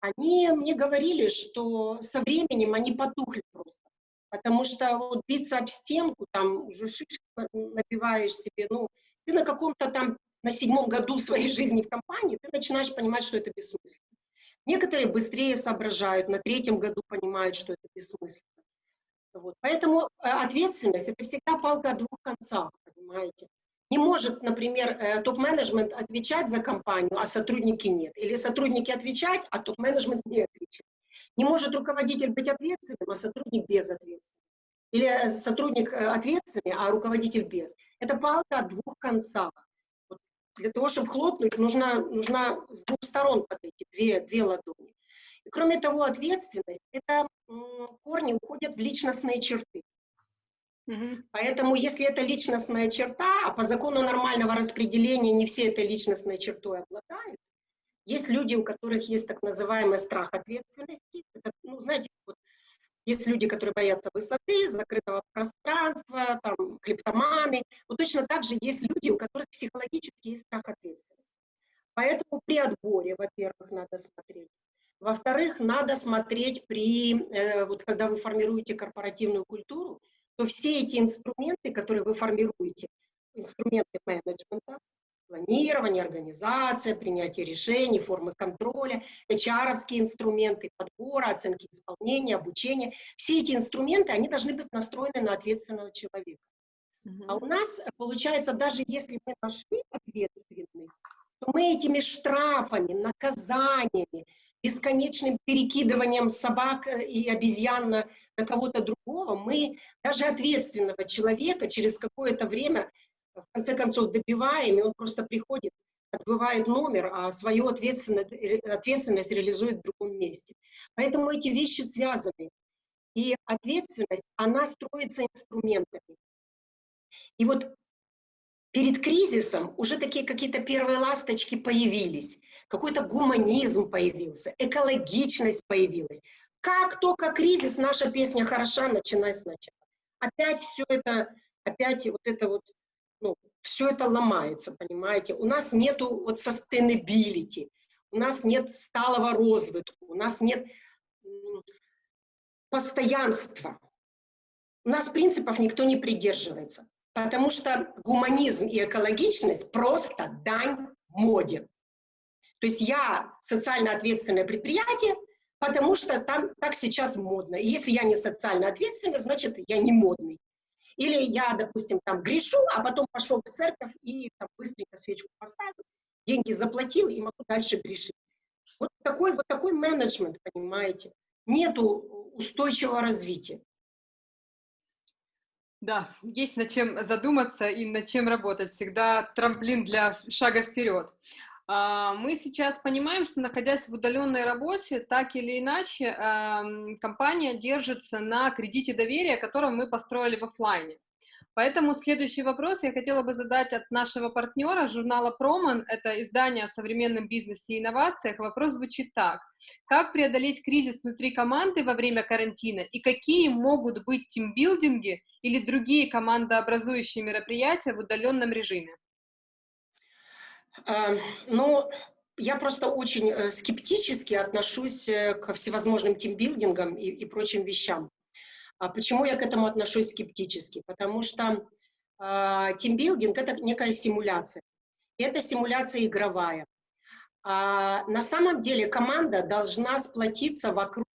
они мне говорили, что со временем они потухли просто. Потому что вот биться об стенку, там уже шишки набиваешь себе, ну, ты на каком-то там, на седьмом году своей жизни в компании, ты начинаешь понимать, что это бессмысленно. Некоторые быстрее соображают, на третьем году понимают, что это бессмысленно. Вот. Поэтому э, ответственность – это всегда палка о двух концах, понимаете. Не может, например, э, топ-менеджмент отвечать за компанию, а сотрудники нет. Или сотрудники отвечать, а топ-менеджмент не отвечает. Не может руководитель быть ответственным, а сотрудник безответственным. Или э, сотрудник ответственный, а руководитель без. Это палка о двух концах. Вот для того, чтобы хлопнуть, нужно, нужно с двух сторон подойти, две, две ладони. И кроме того, ответственность – это корни уходят в личностные черты. Угу. Поэтому, если это личностная черта, а по закону нормального распределения не все этой личностной чертой обладают, есть люди, у которых есть так называемый страх ответственности. Это, ну, знаете, вот, есть люди, которые боятся высоты, закрытого пространства, там, клептоманы. Вот точно так же есть люди, у которых психологически есть страх ответственности. Поэтому при отборе, во-первых, надо смотреть, во-вторых, надо смотреть при, э, вот когда вы формируете корпоративную культуру, то все эти инструменты, которые вы формируете, инструменты менеджмента, планирование, организация, принятие решений, формы контроля, hr инструменты подбора, оценки исполнения, обучения, все эти инструменты, они должны быть настроены на ответственного человека. Uh -huh. А у нас, получается, даже если мы нашли ответственных, то мы этими штрафами, наказаниями, бесконечным перекидыванием собак э, и обезьян на, на кого-то другого, мы даже ответственного человека через какое-то время, в конце концов, добиваем, и он просто приходит, отбывает номер, а свою ответственность, ответственность реализует в другом месте. Поэтому эти вещи связаны. И ответственность, она строится инструментами. И вот перед кризисом уже такие какие-то первые ласточки появились, какой-то гуманизм появился, экологичность появилась. Как только кризис, наша песня хороша, начинай сначала. Опять все это, опять вот это вот, все это ломается, понимаете. У нас нету вот sustainability, у нас нет сталого розвитку, у нас нет постоянства. У нас принципов никто не придерживается. Потому что гуманизм и экологичность просто дань моде. То есть я социально ответственное предприятие, потому что там так сейчас модно. И если я не социально ответственный, значит, я не модный. Или я, допустим, там грешу, а потом пошел в церковь и там, быстренько свечку поставил, деньги заплатил и могу дальше грешить. Вот такой, вот такой менеджмент, понимаете. Нету устойчивого развития. Да, есть над чем задуматься и над чем работать. Всегда трамплин для шага вперед. А, мы сейчас понимаем, что находясь в удаленной работе, так или иначе, компания держится на кредите доверия, который мы построили в офлайне. Поэтому следующий вопрос я хотела бы задать от нашего партнера, журнала «Проман». Это издание о современном бизнесе и инновациях. Вопрос звучит так. Как преодолеть кризис внутри команды во время карантина и какие могут быть тимбилдинги или другие командообразующие мероприятия в удаленном режиме? А, ну, я просто очень э, скептически отношусь э, ко всевозможным тимбилдингам и, и прочим вещам. А почему я к этому отношусь скептически? Потому что э, тимбилдинг — это некая симуляция. И это симуляция игровая. А на самом деле команда должна сплотиться вокруг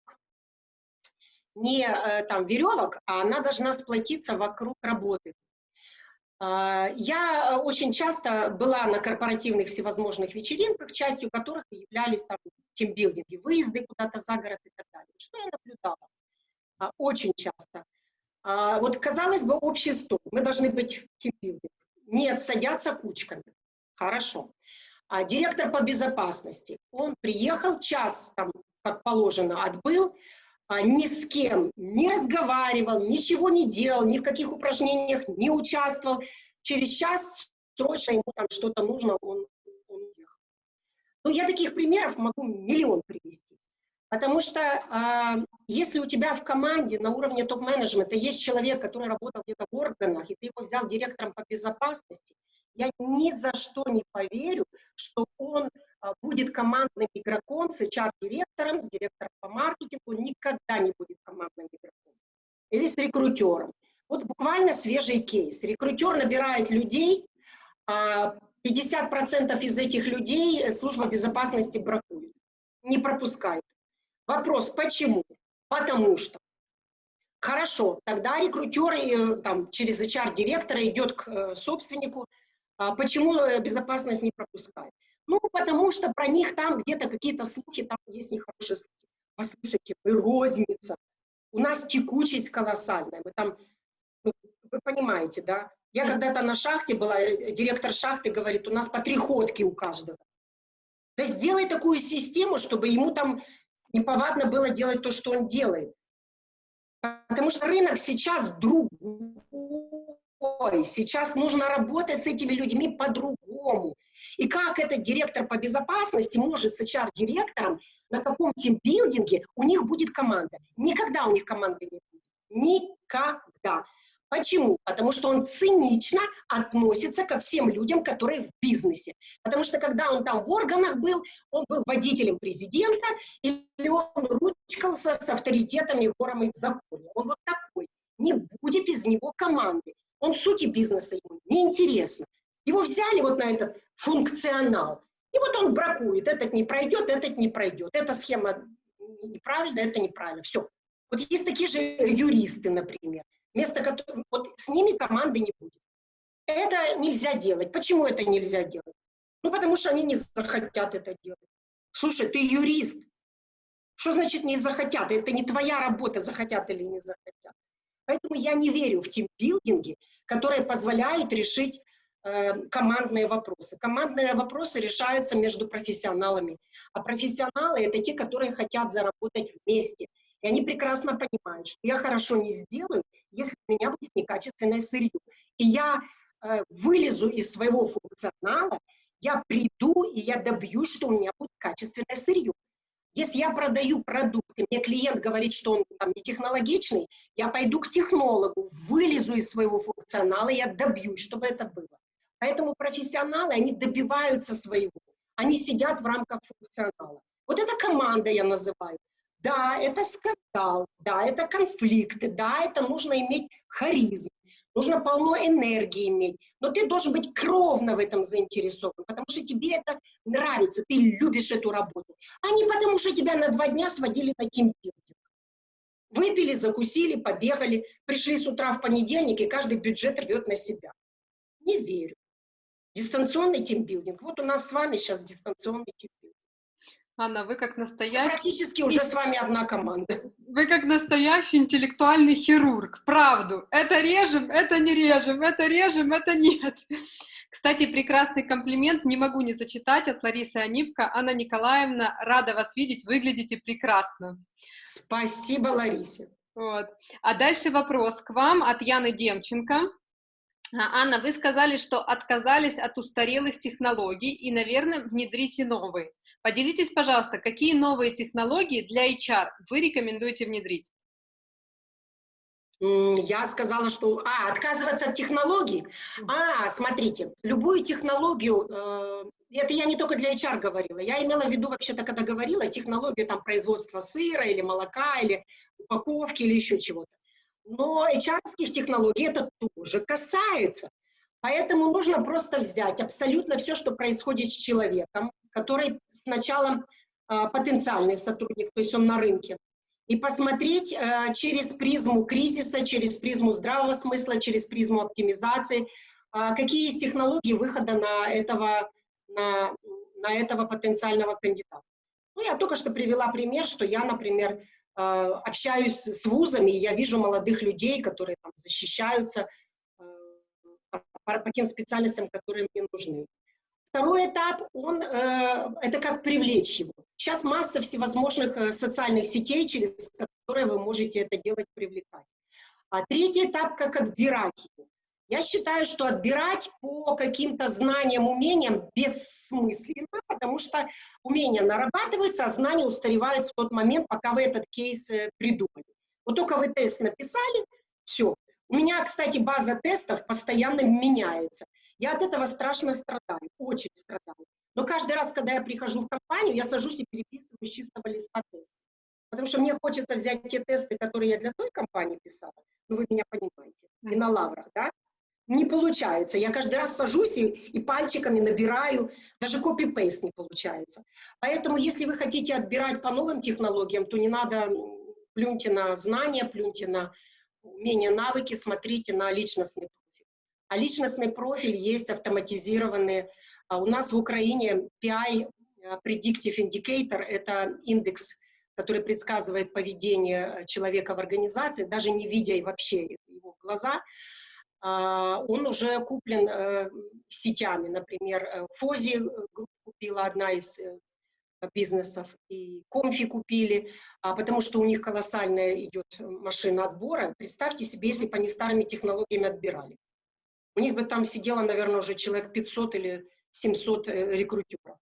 не э, там веревок, а она должна сплотиться вокруг работы. Э, я очень часто была на корпоративных всевозможных вечеринках, частью которых являлись там тимбилдинги, выезды куда-то за город и так далее. Что я наблюдала? А, очень часто. А, вот, казалось бы, общий стол, мы должны быть тимбилдинг. Нет, садятся кучками. Хорошо. А директор по безопасности, он приехал, час, там, как положено, отбыл, а, ни с кем не разговаривал, ничего не делал, ни в каких упражнениях не участвовал. Через час срочно ему там что-то нужно, он, он уехал. Ну, я таких примеров могу миллион привести. Потому что э, если у тебя в команде на уровне топ-менеджмента есть человек, который работал где-то в органах, и ты его взял директором по безопасности, я ни за что не поверю, что он э, будет командным игроком с HR-директором, с директором по маркетингу, никогда не будет командным игроком. Или с рекрутером. Вот буквально свежий кейс. Рекрутер набирает людей, 50% из этих людей служба безопасности бракует, не пропускает. Вопрос, почему? Потому что. Хорошо, тогда рекрутер э, там, через HR-директора идет к э, собственнику. А почему э, безопасность не пропускает? Ну, потому что про них там где-то какие-то слухи, там есть нехорошие слухи. Послушайте, вы розница. У нас текучесть колоссальная. Мы там, ну, вы понимаете, да? Я когда-то на шахте была, директор шахты говорит, у нас по три ходки у каждого. Да сделай такую систему, чтобы ему там неповадно было делать то, что он делает. Потому что рынок сейчас другой. Сейчас нужно работать с этими людьми по-другому. И как этот директор по безопасности может с HR-директором на каком тимбилдинге у них будет команда? Никогда у них команды не будет. Никогда. Почему? Потому что он цинично относится ко всем людям, которые в бизнесе. Потому что когда он там в органах был, он был водителем президента, или он ручкался с авторитетами, ворами в законе. Он вот такой. Не будет из него команды. Он сути бизнеса ему неинтересно. Его взяли вот на этот функционал. И вот он бракует. Этот не пройдет, этот не пройдет. Эта схема неправильная, это неправильно. Все. Вот есть такие же юристы, например вместо которого, вот с ними команды не будет. Это нельзя делать. Почему это нельзя делать? Ну, потому что они не захотят это делать. Слушай, ты юрист. Что значит не захотят? Это не твоя работа, захотят или не захотят. Поэтому я не верю в тимбилдинги, которые позволяют решить э, командные вопросы. Командные вопросы решаются между профессионалами. А профессионалы — это те, которые хотят заработать вместе. И они прекрасно понимают, что я хорошо не сделаю, если у меня будет некачественное сырье. И я э, вылезу из своего функционала, я приду и я добьюсь, что у меня будет качественное сырье. Если я продаю продукт, и мне клиент говорит, что он там не технологичный, я пойду к технологу, вылезу из своего функционала, я добьюсь, чтобы это было. Поэтому профессионалы, они добиваются своего. Они сидят в рамках функционала. Вот это команда я называю. Да, это скандал, да, это конфликты, да, это нужно иметь харизм, нужно полно энергии иметь, но ты должен быть кровно в этом заинтересован, потому что тебе это нравится, ты любишь эту работу, а не потому что тебя на два дня сводили на тимбилдинг. Выпили, закусили, побегали, пришли с утра в понедельник, и каждый бюджет рвет на себя. Не верю. Дистанционный тимбилдинг. Вот у нас с вами сейчас дистанционный тимбилдинг. Анна, вы как настоящий... Практически уже с вами одна команда. Вы как настоящий интеллектуальный хирург. Правду. Это режем, это не режем, это режем, это нет. Кстати, прекрасный комплимент не могу не зачитать от Ларисы Анипко. Анна Николаевна, рада вас видеть, выглядите прекрасно. Спасибо, Ларисе. Вот. А дальше вопрос к вам от Яны Демченко. А, Анна, вы сказали, что отказались от устарелых технологий и, наверное, внедрите новые. Поделитесь, пожалуйста, какие новые технологии для HR вы рекомендуете внедрить? Я сказала, что... А, отказываться от технологий? А, смотрите, любую технологию, э, это я не только для HR говорила, я имела в виду вообще-то, когда говорила, технологию там производства сыра или молока, или упаковки, или еще чего-то. Но HR технологий это тоже касается. Поэтому нужно просто взять абсолютно все, что происходит с человеком, который сначала э, потенциальный сотрудник, то есть он на рынке, и посмотреть э, через призму кризиса, через призму здравого смысла, через призму оптимизации, э, какие есть технологии выхода на этого, на, на этого потенциального кандидата. Ну, я только что привела пример, что я, например, общаюсь с вузами, я вижу молодых людей, которые там защищаются э, по, по тем специальностям, которые мне нужны. Второй этап, он, э, это как привлечь его. Сейчас масса всевозможных э, социальных сетей, через которые вы можете это делать, привлекать. А третий этап, как отбирать его. Я считаю, что отбирать по каким-то знаниям, умениям бессмысленно, потому что умения нарабатываются, а знания устаревают в тот момент, пока вы этот кейс э, придумали. Вот только вы тест написали, все. У меня, кстати, база тестов постоянно меняется. Я от этого страшно страдаю, очень страдаю. Но каждый раз, когда я прихожу в компанию, я сажусь и переписываю с чистого листа тесты. Потому что мне хочется взять те тесты, которые я для той компании писала, ну вы меня понимаете, и на лаврах, да? Не получается. Я каждый раз сажусь и, и пальчиками набираю, даже копи-пейст не получается. Поэтому, если вы хотите отбирать по новым технологиям, то не надо, плюньте на знания, плюньте на умения, навыки, смотрите на личностный профиль. А личностный профиль есть автоматизированные. А у нас в Украине PI, э, Predictive Indicator, это индекс, который предсказывает поведение человека в организации, даже не видя и вообще его в глаза, он уже куплен э, сетями. Например, э, Фози купила одна из бизнесов, и Комфи купили, а, потому что у них колоссальная идет машина отбора. Представьте себе, если бы они старыми технологиями отбирали. У них бы там сидело, наверное, уже человек 500 или 700 э, рекрутеров.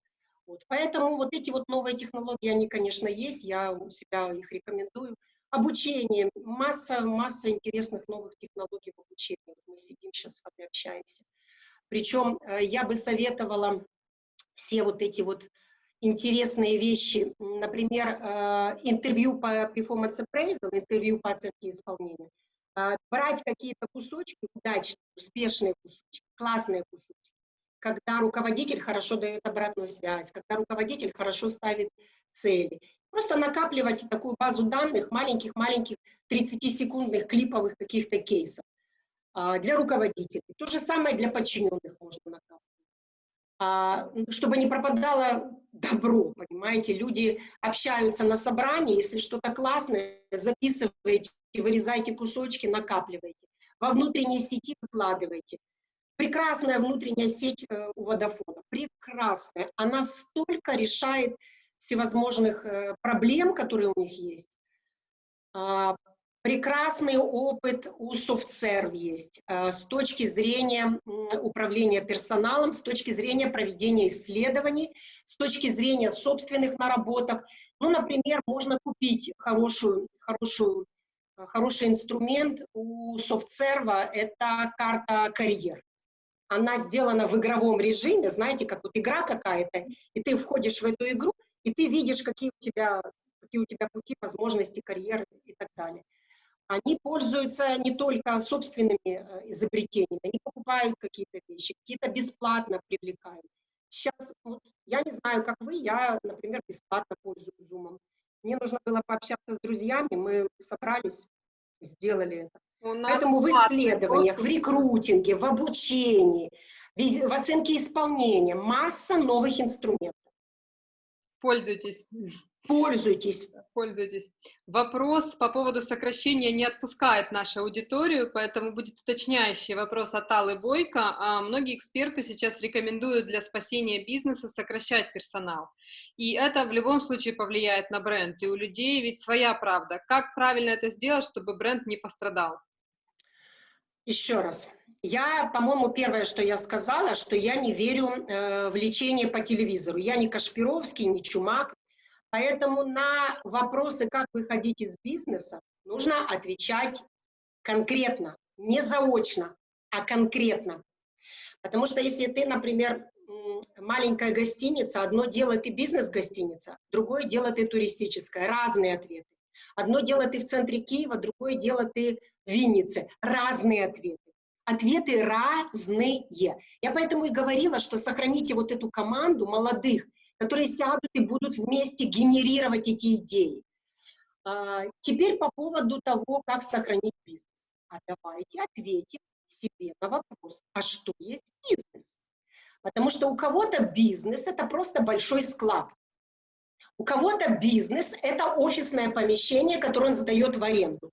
Вот. Поэтому вот эти вот новые технологии, они, конечно, есть, я у себя их рекомендую. Обучение, масса, масса интересных новых технологий в обучении. Мы сидим сейчас с вами общаемся. Причем э, я бы советовала все вот эти вот интересные вещи, например, э, интервью по performance appraisal, интервью по оценке исполнения, э, брать какие-то кусочки, удачные, успешные кусочки, классные кусочки, когда руководитель хорошо дает обратную связь, когда руководитель хорошо ставит цели. Просто накапливать такую базу данных, маленьких-маленьких 30-секундных клиповых каких-то кейсов э, для руководителей. То же самое для подчиненных можно накапливать. А, чтобы не пропадало добро, понимаете, люди общаются на собрании, если что-то классное, записывайте, вырезайте кусочки, накапливайте, во внутренней сети выкладывайте. Прекрасная внутренняя сеть э, у Водофона, прекрасная, она столько решает всевозможных э, проблем, которые у них есть, а, Прекрасный опыт у SoftServe есть э, с точки зрения управления персоналом, с точки зрения проведения исследований, с точки зрения собственных наработок. Ну, например, можно купить хорошую, хорошую, хороший инструмент у SoftServe, это карта карьер. Она сделана в игровом режиме, знаете, как вот игра какая-то, и ты входишь в эту игру, и ты видишь, какие у тебя, какие у тебя пути, возможности, карьеры и так далее они пользуются не только собственными э, изобретениями, они покупают какие-то вещи, какие-то бесплатно привлекают. Сейчас, вот, я не знаю, как вы, я, например, бесплатно пользуюсь Zoom. Мне нужно было пообщаться с друзьями, мы собрались, сделали это. У нас Поэтому в исследованиях, в рекрутинге, в обучении, в оценке исполнения масса новых инструментов. Пользуйтесь. Пользуйтесь. Пользуйтесь. Вопрос по поводу сокращения не отпускает нашу аудиторию, поэтому будет уточняющий вопрос от Аллы Бойко. А многие эксперты сейчас рекомендуют для спасения бизнеса сокращать персонал. И это в любом случае повлияет на бренд. И у людей ведь своя правда. Как правильно это сделать, чтобы бренд не пострадал? Еще раз. Я, по-моему, первое, что я сказала, что я не верю э, в лечение по телевизору. Я не Кашпировский, не Чумак, Поэтому на вопросы, как выходить из бизнеса, нужно отвечать конкретно, не заочно, а конкретно. Потому что если ты, например, маленькая гостиница, одно дело ты бизнес-гостиница, другое дело ты туристическая, разные ответы. Одно дело ты в центре Киева, другое дело ты в Виннице, разные ответы. Ответы разные. Я поэтому и говорила, что сохраните вот эту команду молодых, которые сядут и будут вместе генерировать эти идеи. А, теперь по поводу того, как сохранить бизнес. А давайте ответим себе на вопрос, а что есть бизнес? Потому что у кого-то бизнес – это просто большой склад. У кого-то бизнес – это офисное помещение, которое он сдает в аренду.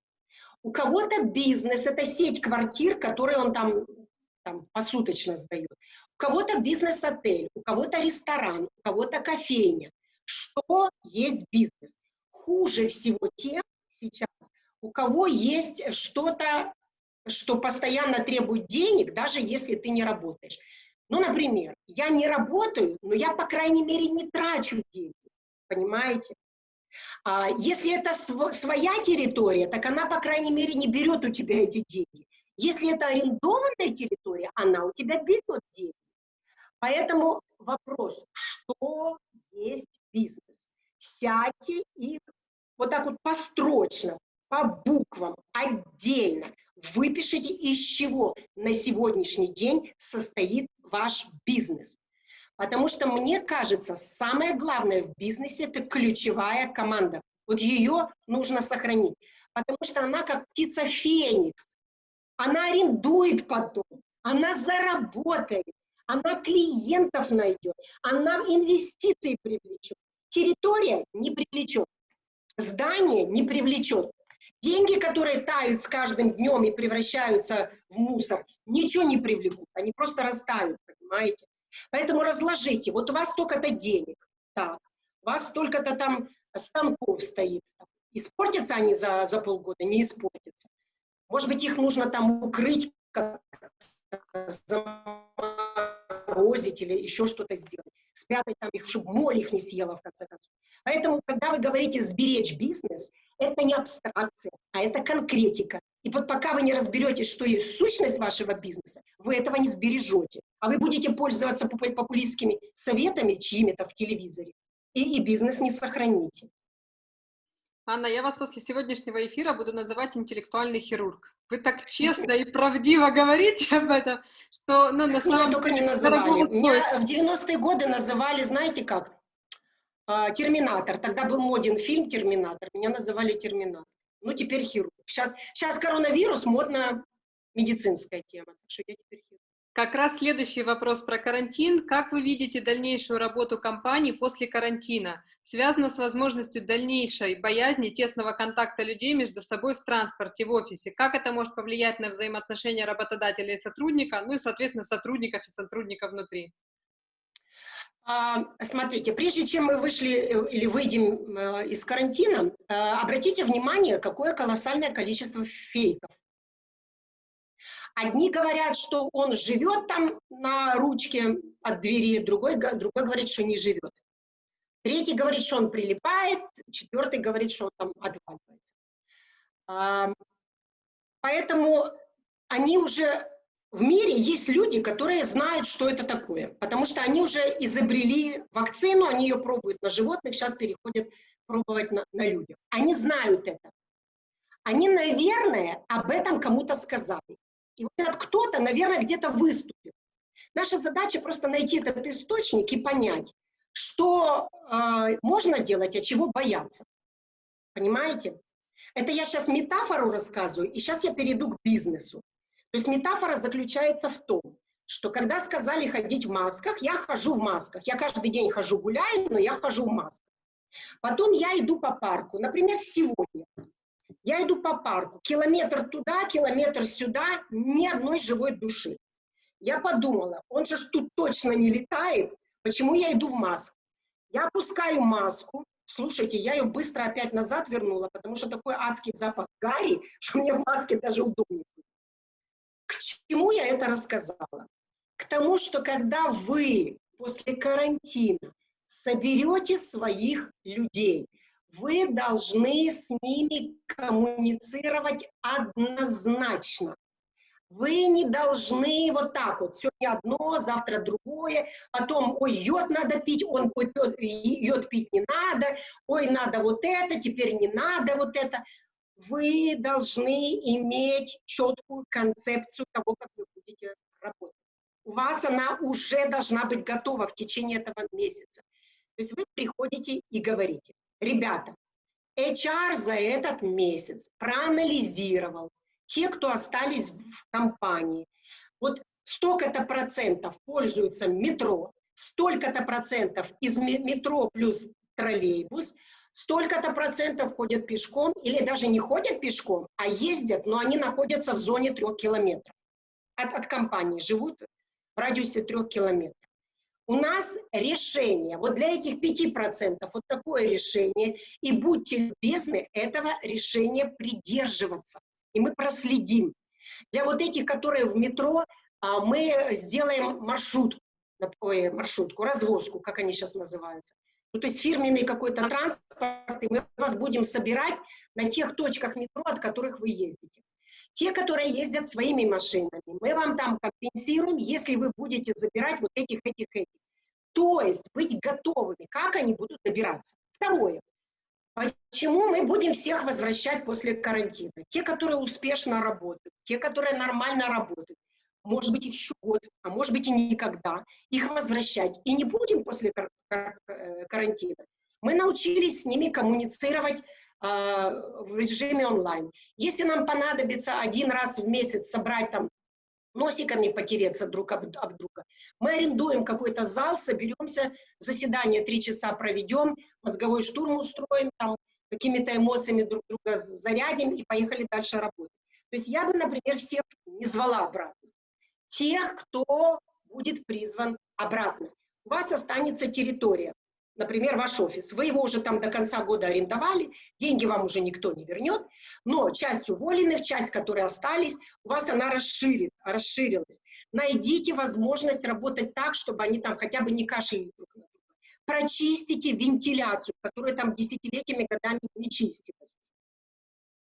У кого-то бизнес – это сеть квартир, которые он там, там посуточно сдает. У кого-то бизнес-отель, у кого-то ресторан, у кого-то кофейня. Что есть бизнес? Хуже всего тем сейчас, у кого есть что-то что постоянно требует денег, даже если ты не работаешь. Ну, например, я не работаю, но я, по крайней мере, не трачу деньги, понимаете? А если это св своя территория, так она, по крайней мере, не берет у тебя эти деньги. Если это арендованная территория, она у тебя берет деньги. Поэтому вопрос, что есть бизнес? Сядьте и вот так вот построчно, по буквам, отдельно выпишите, из чего на сегодняшний день состоит ваш бизнес. Потому что, мне кажется, самое главное в бизнесе – это ключевая команда. Вот ее нужно сохранить. Потому что она как птица Феникс. Она арендует потом, она заработает, она клиентов найдет, она инвестиции привлечет. Территория не привлечет, здание не привлечет. Деньги, которые тают с каждым днем и превращаются в мусор, ничего не привлекут, они просто растают, понимаете? Поэтому разложите, вот у вас столько-то денег, так, у вас столько-то там станков стоит, испортятся они за, за полгода, не испортятся. Может быть, их нужно там укрыть, заморозить или еще что-то сделать, спрятать там их, чтобы моль их не съела, в конце концов. Поэтому, когда вы говорите «сберечь бизнес», это не абстракция, а это конкретика. И вот пока вы не разберетесь, что есть сущность вашего бизнеса, вы этого не сбережете. А вы будете пользоваться популистскими советами чьими-то в телевизоре, и, и бизнес не сохраните. Анна, я вас после сегодняшнего эфира буду называть интеллектуальный хирург. Вы так честно и правдиво говорите об этом, что ну, на самом Меня только не называли. Меня в 90-е годы называли, знаете как, а, Терминатор. Тогда был моден фильм Терминатор. Меня называли Терминатор. Ну, теперь хирург. Сейчас, сейчас коронавирус, модная медицинская тема. Так что я теперь хирург. Как раз следующий вопрос про карантин. Как вы видите дальнейшую работу компании после карантина? Связано с возможностью дальнейшей боязни тесного контакта людей между собой в транспорте, в офисе. Как это может повлиять на взаимоотношения работодателя и сотрудника, ну и, соответственно, сотрудников и сотрудников внутри? А, смотрите, прежде чем мы вышли э, или выйдем э, из карантина, э, обратите внимание, какое колоссальное количество фейков. Одни говорят, что он живет там на ручке от двери, другой, другой говорит, что не живет. Третий говорит, что он прилипает, четвертый говорит, что он там отваливается. Поэтому они уже в мире есть люди, которые знают, что это такое, потому что они уже изобрели вакцину, они ее пробуют на животных, сейчас переходят пробовать на, на людях. Они знают это. Они, наверное, об этом кому-то сказали. И вот этот кто-то, наверное, где-то выступил. Наша задача просто найти этот источник и понять, что э, можно делать, а чего бояться. Понимаете? Это я сейчас метафору рассказываю, и сейчас я перейду к бизнесу. То есть метафора заключается в том, что когда сказали ходить в масках, я хожу в масках. Я каждый день хожу гуляю, но я хожу в масках. Потом я иду по парку. Например, сегодня. Я иду по парку. Километр туда, километр сюда, ни одной живой души. Я подумала, он же тут точно не летает, почему я иду в маску? Я опускаю маску, слушайте, я ее быстро опять назад вернула, потому что такой адский запах гари, что мне в маске даже удобнее. К чему я это рассказала? К тому, что когда вы после карантина соберете своих людей, вы должны с ними коммуницировать однозначно. Вы не должны вот так вот, сегодня одно, завтра другое, потом, ой, йод надо пить, он, ой, йод пить не надо, ой, надо вот это, теперь не надо вот это вы должны иметь четкую концепцию того, как вы будете работать. У вас она уже должна быть готова в течение этого месяца. То есть вы приходите и говорите, ребята, HR за этот месяц проанализировал те, кто остались в компании. Вот столько-то процентов пользуются метро, столько-то процентов из метро плюс троллейбус, столько-то процентов ходят пешком или даже не ходят пешком, а ездят, но они находятся в зоне трех километров от, от компании, живут в радиусе трех километров. У нас решение, вот для этих пяти процентов вот такое решение, и будьте любезны этого решения придерживаться. И мы проследим. Для вот этих, которые в метро, а, мы сделаем маршрут, ой, маршрутку, развозку, как они сейчас называются. Ну, то есть фирменный какой-то транспорт, и мы вас будем собирать на тех точках метро, от которых вы ездите. Те, которые ездят своими машинами, мы вам там компенсируем, если вы будете забирать вот этих, этих, этих. То есть быть готовыми, как они будут добираться. Второе. Почему мы будем всех возвращать после карантина? Те, которые успешно работают, те, которые нормально работают, может быть, еще год, а может быть и никогда, их возвращать. И не будем после кар кар э, карантина. Мы научились с ними коммуницировать э, в режиме онлайн. Если нам понадобится один раз в месяц собрать там носиками потереться друг об, об друга. Мы арендуем какой-то зал, соберемся, заседание три часа проведем, мозговой штурм устроим, там какими-то эмоциями друг друга зарядим и поехали дальше работать. То есть я бы, например, всех не звала обратно тех, кто будет призван обратно. У вас останется территория, например, ваш офис. Вы его уже там до конца года арендовали, деньги вам уже никто не вернет, но часть уволенных, часть, которые остались, у вас она расширит, расширилась. Найдите возможность работать так, чтобы они там хотя бы не кашляли друг на друга. Прочистите вентиляцию, которая там десятилетиями, годами не чистилась.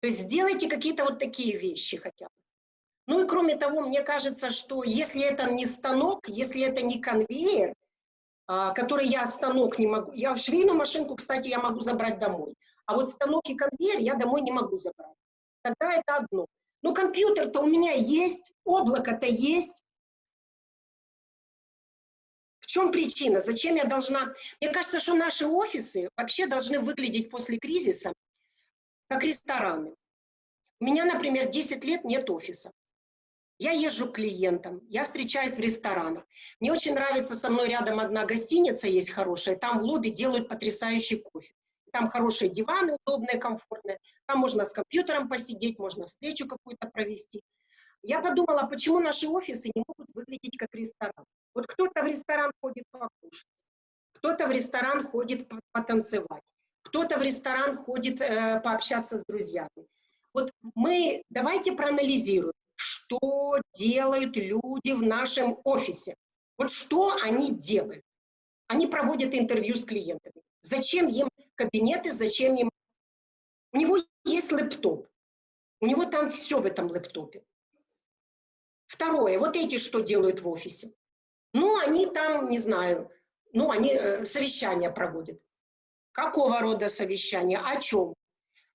То есть сделайте какие-то вот такие вещи хотя бы. Ну и кроме того, мне кажется, что если это не станок, если это не конвейер, а, который я станок не могу, я швейную машинку, кстати, я могу забрать домой, а вот станок и конвейер я домой не могу забрать. Тогда это одно. Но компьютер-то у меня есть, облако-то есть. В чем причина? Зачем я должна... Мне кажется, что наши офисы вообще должны выглядеть после кризиса как рестораны. У меня, например, 10 лет нет офиса. Я езжу к клиентам, я встречаюсь в ресторанах. Мне очень нравится, со мной рядом одна гостиница есть хорошая, там в лобби делают потрясающий кофе. Там хорошие диваны, удобные, комфортные. Там можно с компьютером посидеть, можно встречу какую-то провести. Я подумала, почему наши офисы не могут выглядеть как ресторан. Вот кто-то в ресторан ходит покушать, кто-то в ресторан ходит потанцевать, кто-то в ресторан ходит э, пообщаться с друзьями. Вот мы давайте проанализируем, что делают люди в нашем офисе. Вот что они делают. Они проводят интервью с клиентами. Зачем им кабинеты, зачем им... У него есть лэптоп. У него там все в этом лэптопе. Второе, вот эти что делают в офисе? Ну, они там, не знаю, ну, они э, совещания проводят. Какого рода совещания? О чем?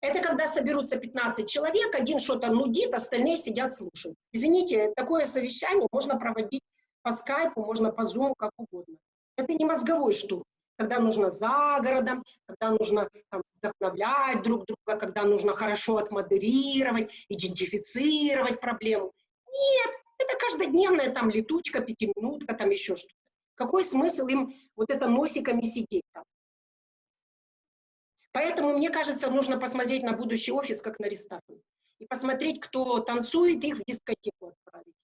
Это когда соберутся 15 человек, один что-то нудит, остальные сидят, слушают. Извините, такое совещание можно проводить по скайпу, можно по зуму, как угодно. Это не мозговой штурм, когда нужно за городом, когда нужно там, вдохновлять друг друга, когда нужно хорошо отмодерировать, идентифицировать проблему. Нет, это каждодневная там летучка, пятиминутка, там еще что-то. Какой смысл им вот это носиками сидеть там? Поэтому, мне кажется, нужно посмотреть на будущий офис как на ресторан. И посмотреть, кто танцует, их в дискотеку отправить.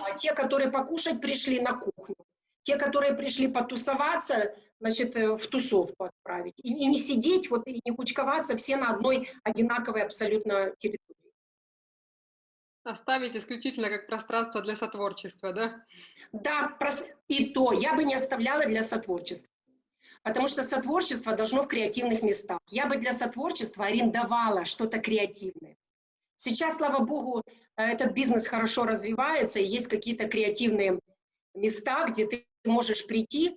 А те, которые покушать пришли на кухню. Те, которые пришли потусоваться, значит, э, в тусовку отправить. И, и не сидеть, вот, и не кучковаться все на одной одинаковой абсолютно территории. Оставить исключительно как пространство для сотворчества, да? Да, и то я бы не оставляла для сотворчества потому что сотворчество должно в креативных местах. Я бы для сотворчества арендовала что-то креативное. Сейчас, слава богу, этот бизнес хорошо развивается, и есть какие-то креативные места, где ты можешь прийти,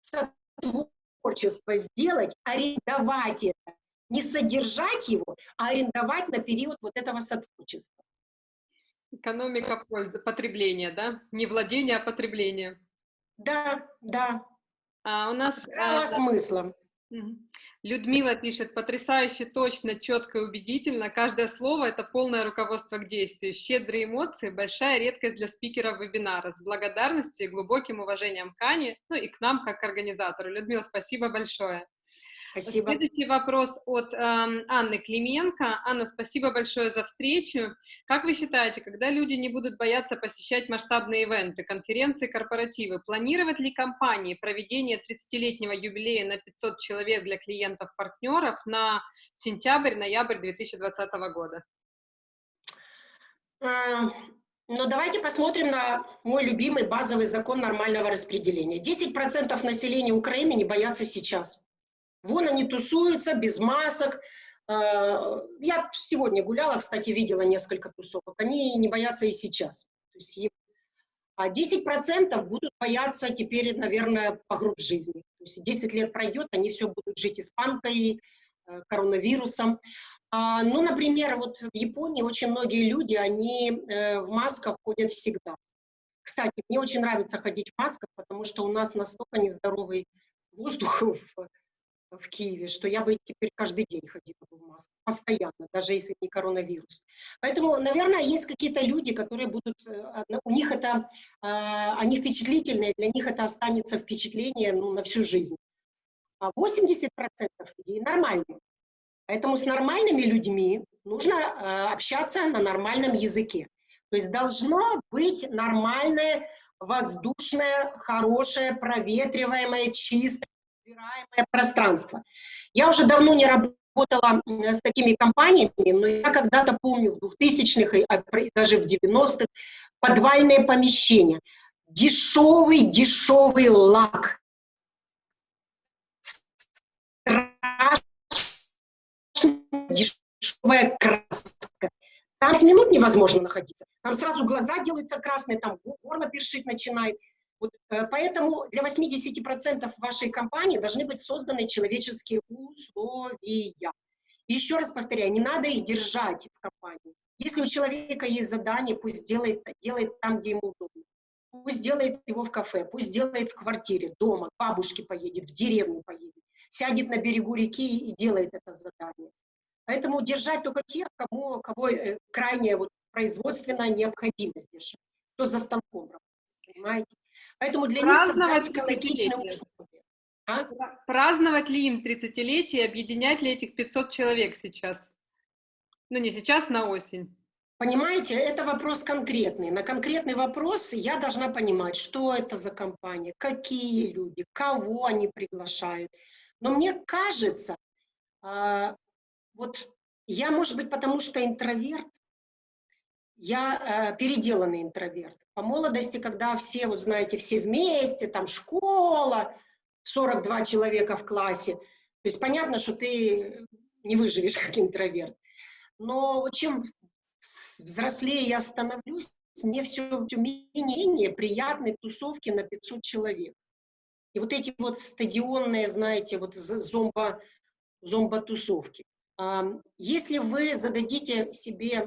сотворчество сделать, арендовать это. Не содержать его, а арендовать на период вот этого сотворчества. Экономика пользы, потребления, да? Не владение, а потребление. Да, да, а, у нас... А, смыслом. Людмила пишет, потрясающе, точно, четко и убедительно. Каждое слово — это полное руководство к действию. Щедрые эмоции — большая редкость для спикеров вебинара. С благодарностью и глубоким уважением к Ане, ну и к нам, как к организатору. Людмила, спасибо большое. Спасибо. Следующий вопрос от э, Анны Клименко. Анна, спасибо большое за встречу. Как вы считаете, когда люди не будут бояться посещать масштабные ивенты, конференции, корпоративы, планировать ли компании проведение 30-летнего юбилея на 500 человек для клиентов-партнеров на сентябрь-ноябрь 2020 года? Но давайте посмотрим на мой любимый базовый закон нормального распределения. 10% населения Украины не боятся сейчас. Вон они тусуются без масок. Э, я сегодня гуляла, кстати, видела несколько тусовок. Они не боятся и сейчас. А 10% будут бояться теперь, наверное, по групп жизни. То есть 10 лет пройдет, они все будут жить испанкой, э, коронавирусом. А, ну, например, вот в Японии очень многие люди, они э, в масках ходят всегда. Кстати, мне очень нравится ходить в масках, потому что у нас настолько нездоровый воздух в, в Киеве, что я бы теперь каждый день ходила в масках, постоянно, даже если не коронавирус. Поэтому, наверное, есть какие-то люди, которые будут, э, у них это, а, они впечатлительные, для них это останется впечатление ну, на всю жизнь. А 80% людей нормальные. Поэтому с нормальными людьми нужно э, общаться на нормальном языке. То есть должно быть нормальное, воздушное, хорошее, проветриваемое, чистое, убираемое пространство. Я уже давно не работала с такими компаниями, но я когда-то помню в 2000-х, а даже в 90-х, подвальные помещения. Дешевый, дешевый лак. Дешевая краска. Там минут невозможно находиться. Там сразу глаза делаются красные, там горло першить начинает. Вот, э, поэтому для 80% вашей компании должны быть созданы человеческие условия. Еще раз повторяю, не надо их держать в компании. Если у человека есть задание, пусть делает, делает там, где ему удобно. Пусть делает его в кафе, пусть делает в квартире, дома, к бабушке поедет, в деревню поедет сядет на берегу реки и делает это задание. Поэтому держать только тех, кому, кого э, крайняя вот производственная необходимость держать, кто за станком работает, понимаете? Поэтому для них создать экологичные условия. А? Праздновать ли им 30-летие, объединять ли этих 500 человек сейчас? Ну, не сейчас, на осень. Понимаете, это вопрос конкретный. На конкретный вопрос я должна понимать, что это за компания, какие люди, кого они приглашают. Но мне кажется, э, вот я, может быть, потому что интроверт, я э, переделанный интроверт. По молодости, когда все, вот знаете, все вместе, там школа, 42 человека в классе, то есть понятно, что ты не выживешь как интроверт. Но чем взрослее я становлюсь, мне все, менее приятные тусовки на 500 человек. И вот эти вот стадионные, знаете, вот зомбо, зомбо-тусовки. Если вы зададите себе...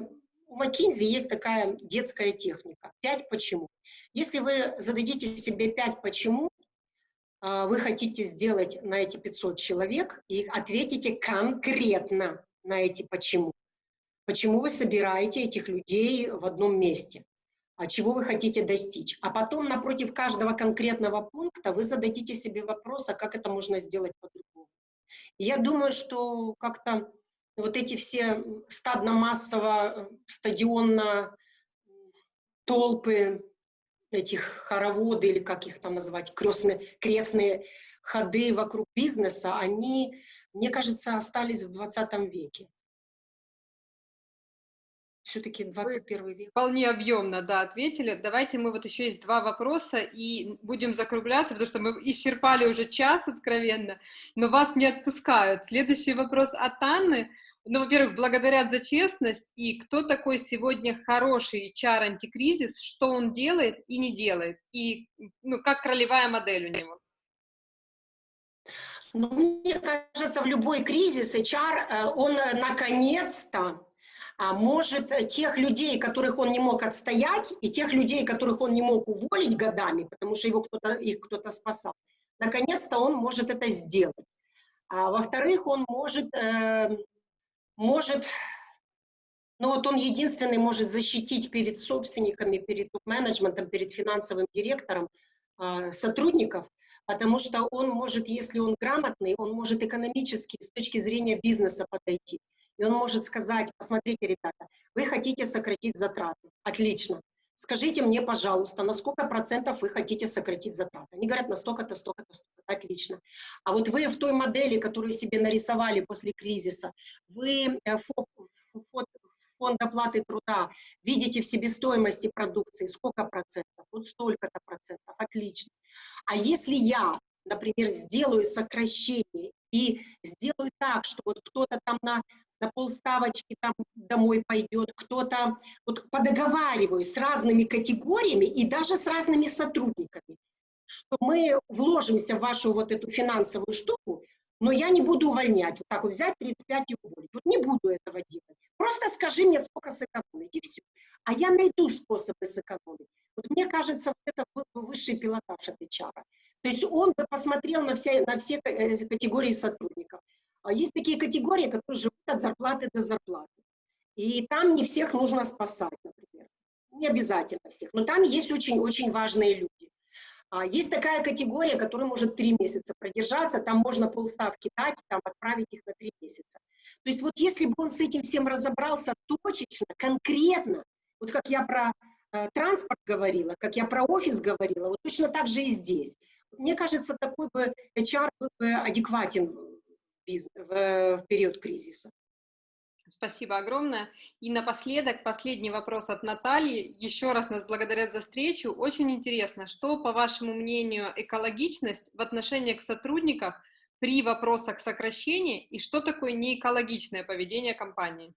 У McKinsey есть такая детская техника. Пять почему. Если вы зададите себе пять почему, а, вы хотите сделать на эти 500 человек и ответите конкретно на эти почему. Почему вы собираете этих людей в одном месте? А чего вы хотите достичь. А потом напротив каждого конкретного пункта вы зададите себе вопрос, а как это можно сделать по-другому. Я думаю, что как-то вот эти все стадно-массово, стадионно толпы, этих хороводы, или как их там называть, крестные, крестные ходы вокруг бизнеса, они, мне кажется, остались в 20 веке все-таки 21 век. Вполне объемно, да, ответили. Давайте мы вот еще есть два вопроса и будем закругляться, потому что мы исчерпали уже час откровенно, но вас не отпускают. Следующий вопрос от Анны. Ну, во-первых, благодарят за честность, и кто такой сегодня хороший HR-антикризис, что он делает и не делает, и ну, как ролевая модель у него? Ну, мне кажется, в любой кризис HR, э, он э, наконец-то а может э, тех людей, которых он не мог отстоять, и тех людей, которых он не мог уволить годами, потому что его кто-то, их кто-то спасал, наконец-то он может это сделать. А во-вторых, он может, может, ну вот он единственный может защитить перед собственниками, перед менеджментом, перед финансовым директором э, сотрудников, потому что он может, если он грамотный, он может экономически с точки зрения бизнеса подойти. И он может сказать, посмотрите, ребята, вы хотите сократить затраты. Отлично. Скажите мне, пожалуйста, на сколько процентов вы хотите сократить затраты? Они говорят, на столько-то, столько-то, столько Отлично. А вот вы в той модели, которую себе нарисовали после кризиса, вы э, фонд оплаты труда, видите в себестоимости продукции сколько процентов, вот столько-то процентов, отлично. А если я, например, сделаю сокращение и сделаю так, что вот кто-то там на, на полставочки там домой пойдет, кто-то, вот подоговариваюсь с разными категориями и даже с разными сотрудниками, что мы вложимся в вашу вот эту финансовую штуку, но я не буду увольнять, вот так вот взять 35 и уволить. Вот не буду этого делать. Просто скажи мне, сколько сэкономить, и все. А я найду способы сэкономить. Вот мне кажется, вот это был бы высший пилотаж от HR. То есть он бы посмотрел на все, на все э, категории сотрудников. А есть такие категории, которые живут от зарплаты до зарплаты. И там не всех нужно спасать, например. Не обязательно всех, но там есть очень-очень важные люди. А есть такая категория, которая может три месяца продержаться, там можно полставки дать, там отправить их на три месяца. То есть вот если бы он с этим всем разобрался точечно, конкретно, вот как я про э, транспорт говорила, как я про офис говорила, вот точно так же и здесь. Мне кажется, такой бы HR был бы адекватен в, период кризиса. Спасибо огромное. И напоследок, последний вопрос от Натальи. Еще раз нас благодарят за встречу. Очень интересно, что, по вашему мнению, экологичность в отношении к сотрудникам при вопросах сокращения и что такое неэкологичное поведение компании?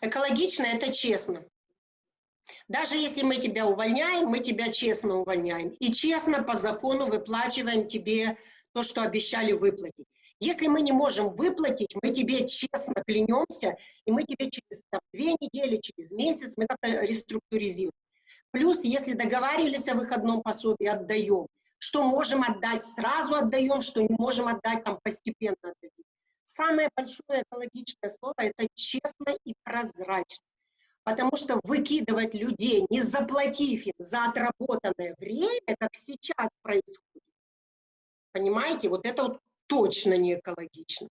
Экологично – это честно. Даже если мы тебя увольняем, мы тебя честно увольняем. И честно по закону выплачиваем тебе то, что обещали выплатить. Если мы не можем выплатить, мы тебе честно клянемся, и мы тебе через там, две недели, через месяц мы как-то реструктуризируем. Плюс, если договаривались о выходном пособии, отдаем. Что можем отдать, сразу отдаем, что не можем отдать, там постепенно отдадим. Самое большое экологичное слово – это честно и прозрачно. Потому что выкидывать людей, не заплатив им за отработанное время, как сейчас происходит, понимаете, вот это вот точно не экологично.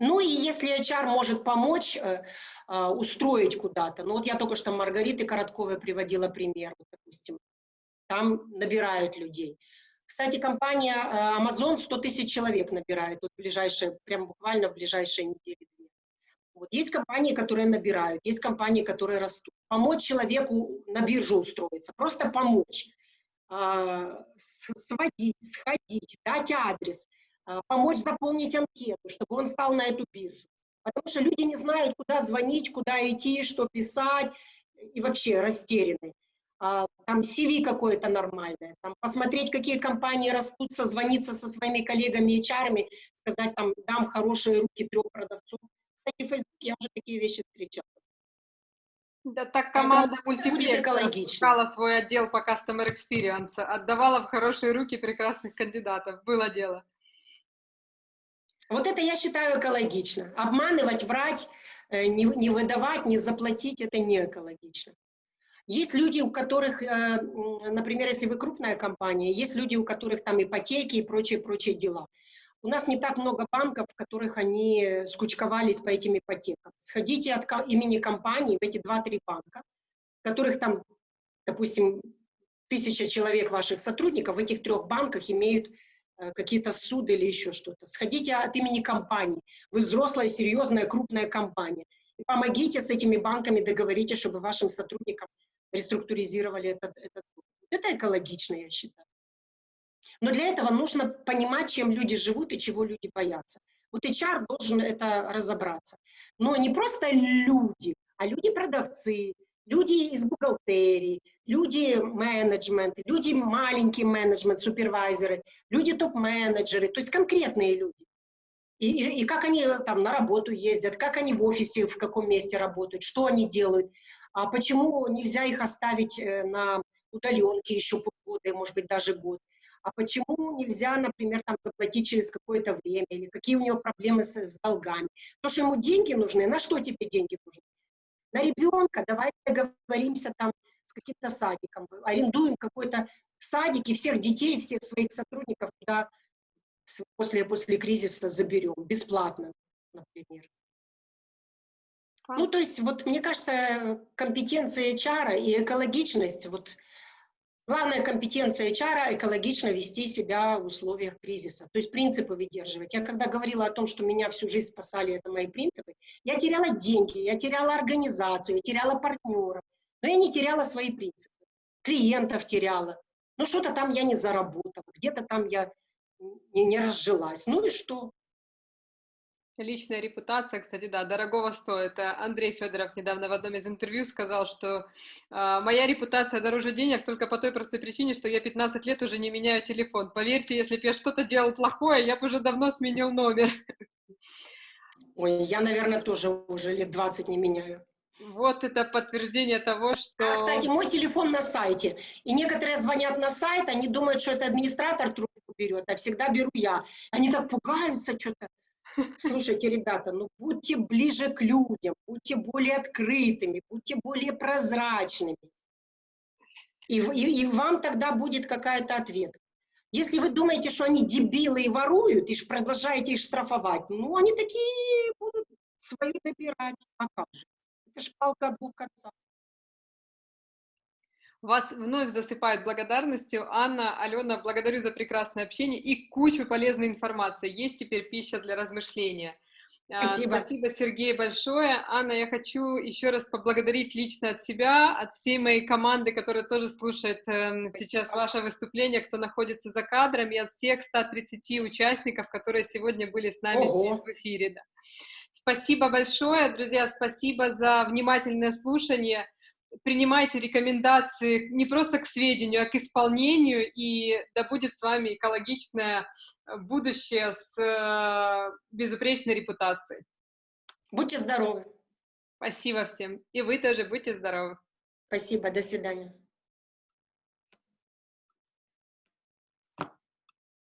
Ну и если HR может помочь э, э, устроить куда-то, ну вот я только что Маргариты Коротковой приводила пример, вот, допустим, там набирают людей. Кстати, компания э, Amazon 100 тысяч человек набирает, вот ближайшие, прям буквально в ближайшие недели. Вот есть компании, которые набирают, есть компании, которые растут. Помочь человеку на биржу устроиться, просто помочь. А, сводить, сходить, дать адрес, а, помочь заполнить анкету, чтобы он стал на эту биржу. Потому что люди не знают, куда звонить, куда идти, что писать, и вообще растеряны. А, там CV какое-то нормальное, там посмотреть, какие компании растут, созвониться со своими коллегами HR, сказать, там, дам хорошие руки трех продавцов. Кстати, в Facebook я уже такие вещи встречала. Да, так команда мультиплекс искала свой отдел по Customer Experience, отдавала в хорошие руки прекрасных кандидатов. Было дело. Вот это я считаю экологично. Обманывать, врать, э, не, не выдавать, не заплатить – это не экологично. Есть люди, у которых, э, например, если вы крупная компания, есть люди, у которых там ипотеки и прочие-прочие дела. У нас не так много банков, в которых они скучковались по этим ипотекам. Сходите от имени компании в эти 2-3 банка, которых там, допустим, тысяча человек ваших сотрудников в этих трех банках имеют э, какие-то суды или еще что-то. Сходите от имени компании. Вы взрослая, серьезная, крупная компания. И помогите с этими банками, договоритесь, чтобы вашим сотрудникам реструктуризировали этот, этот. Это экологично, я считаю. Но для этого нужно понимать, чем люди живут и чего люди боятся. Вот HR должен это разобраться. Но не просто люди, а люди-продавцы, люди из бухгалтерии, люди менеджмент, люди маленький менеджмент, супервайзеры, люди топ-менеджеры, то есть конкретные люди. И, и, и как они там на работу ездят, как они в офисе, в каком месте работают, что они делают, а почему нельзя их оставить э, на удаленке еще полгода, может быть, даже год а почему нельзя, например, там, заплатить через какое-то время, или какие у него проблемы с, с долгами. То, что ему деньги нужны, на что тебе деньги нужны? На ребенка, давай договоримся там с каким-то садиком, арендуем какой-то садик и всех детей, всех своих сотрудников туда после, после кризиса заберем, бесплатно, например. Ну, то есть, вот, мне кажется, компетенция HR и экологичность, вот, Главная компетенция HR – экологично вести себя в условиях кризиса, то есть принципы выдерживать. Я когда говорила о том, что меня всю жизнь спасали, это мои принципы, я теряла деньги, я теряла организацию, я теряла партнеров, но я не теряла свои принципы. Клиентов теряла, ну что-то там я не заработала, где-то там я не, не разжилась. Ну и что? Личная репутация, кстати, да, дорогого стоит. Э, Андрей Федоров недавно в одном из интервью сказал, что э, моя репутация дороже денег только по той простой причине, что я 15 лет уже не меняю телефон. Поверьте, если бы я что-то делал плохое, я бы уже давно сменил номер. Ой, я, наверное, тоже уже лет 20 не меняю. Вот это подтверждение того, что... А, кстати, мой телефон на сайте. И некоторые звонят на сайт, они думают, что это администратор трубку берет, а всегда беру я. Они так пугаются что-то. Слушайте, ребята, ну будьте ближе к людям, будьте более открытыми, будьте более прозрачными. И, и, и вам тогда будет какая-то ответ. Если вы думаете, что они дебилы и воруют, и продолжаете их штрафовать, ну, они такие будут свою добирать. А как же? Это ж палка двух концов. Вас вновь засыпают благодарностью. Анна, Алена, благодарю за прекрасное общение и кучу полезной информации. Есть теперь пища для размышления. А, Спасибо. Спасибо, Сергей, большое. Анна, я хочу еще раз поблагодарить лично от себя, от всей моей команды, которая тоже слушает э, сейчас ваше выступление, кто находится за кадром, и от всех 130 участников, которые сегодня были с нами Ого. здесь в эфире. Да. Спасибо большое, друзья, спасибо за внимательное слушание принимайте рекомендации не просто к сведению, а к исполнению, и да будет с вами экологичное э, будущее с э, безупречной репутацией. Будьте здоровы. Спасибо всем. И вы тоже будьте здоровы. Спасибо. До свидания.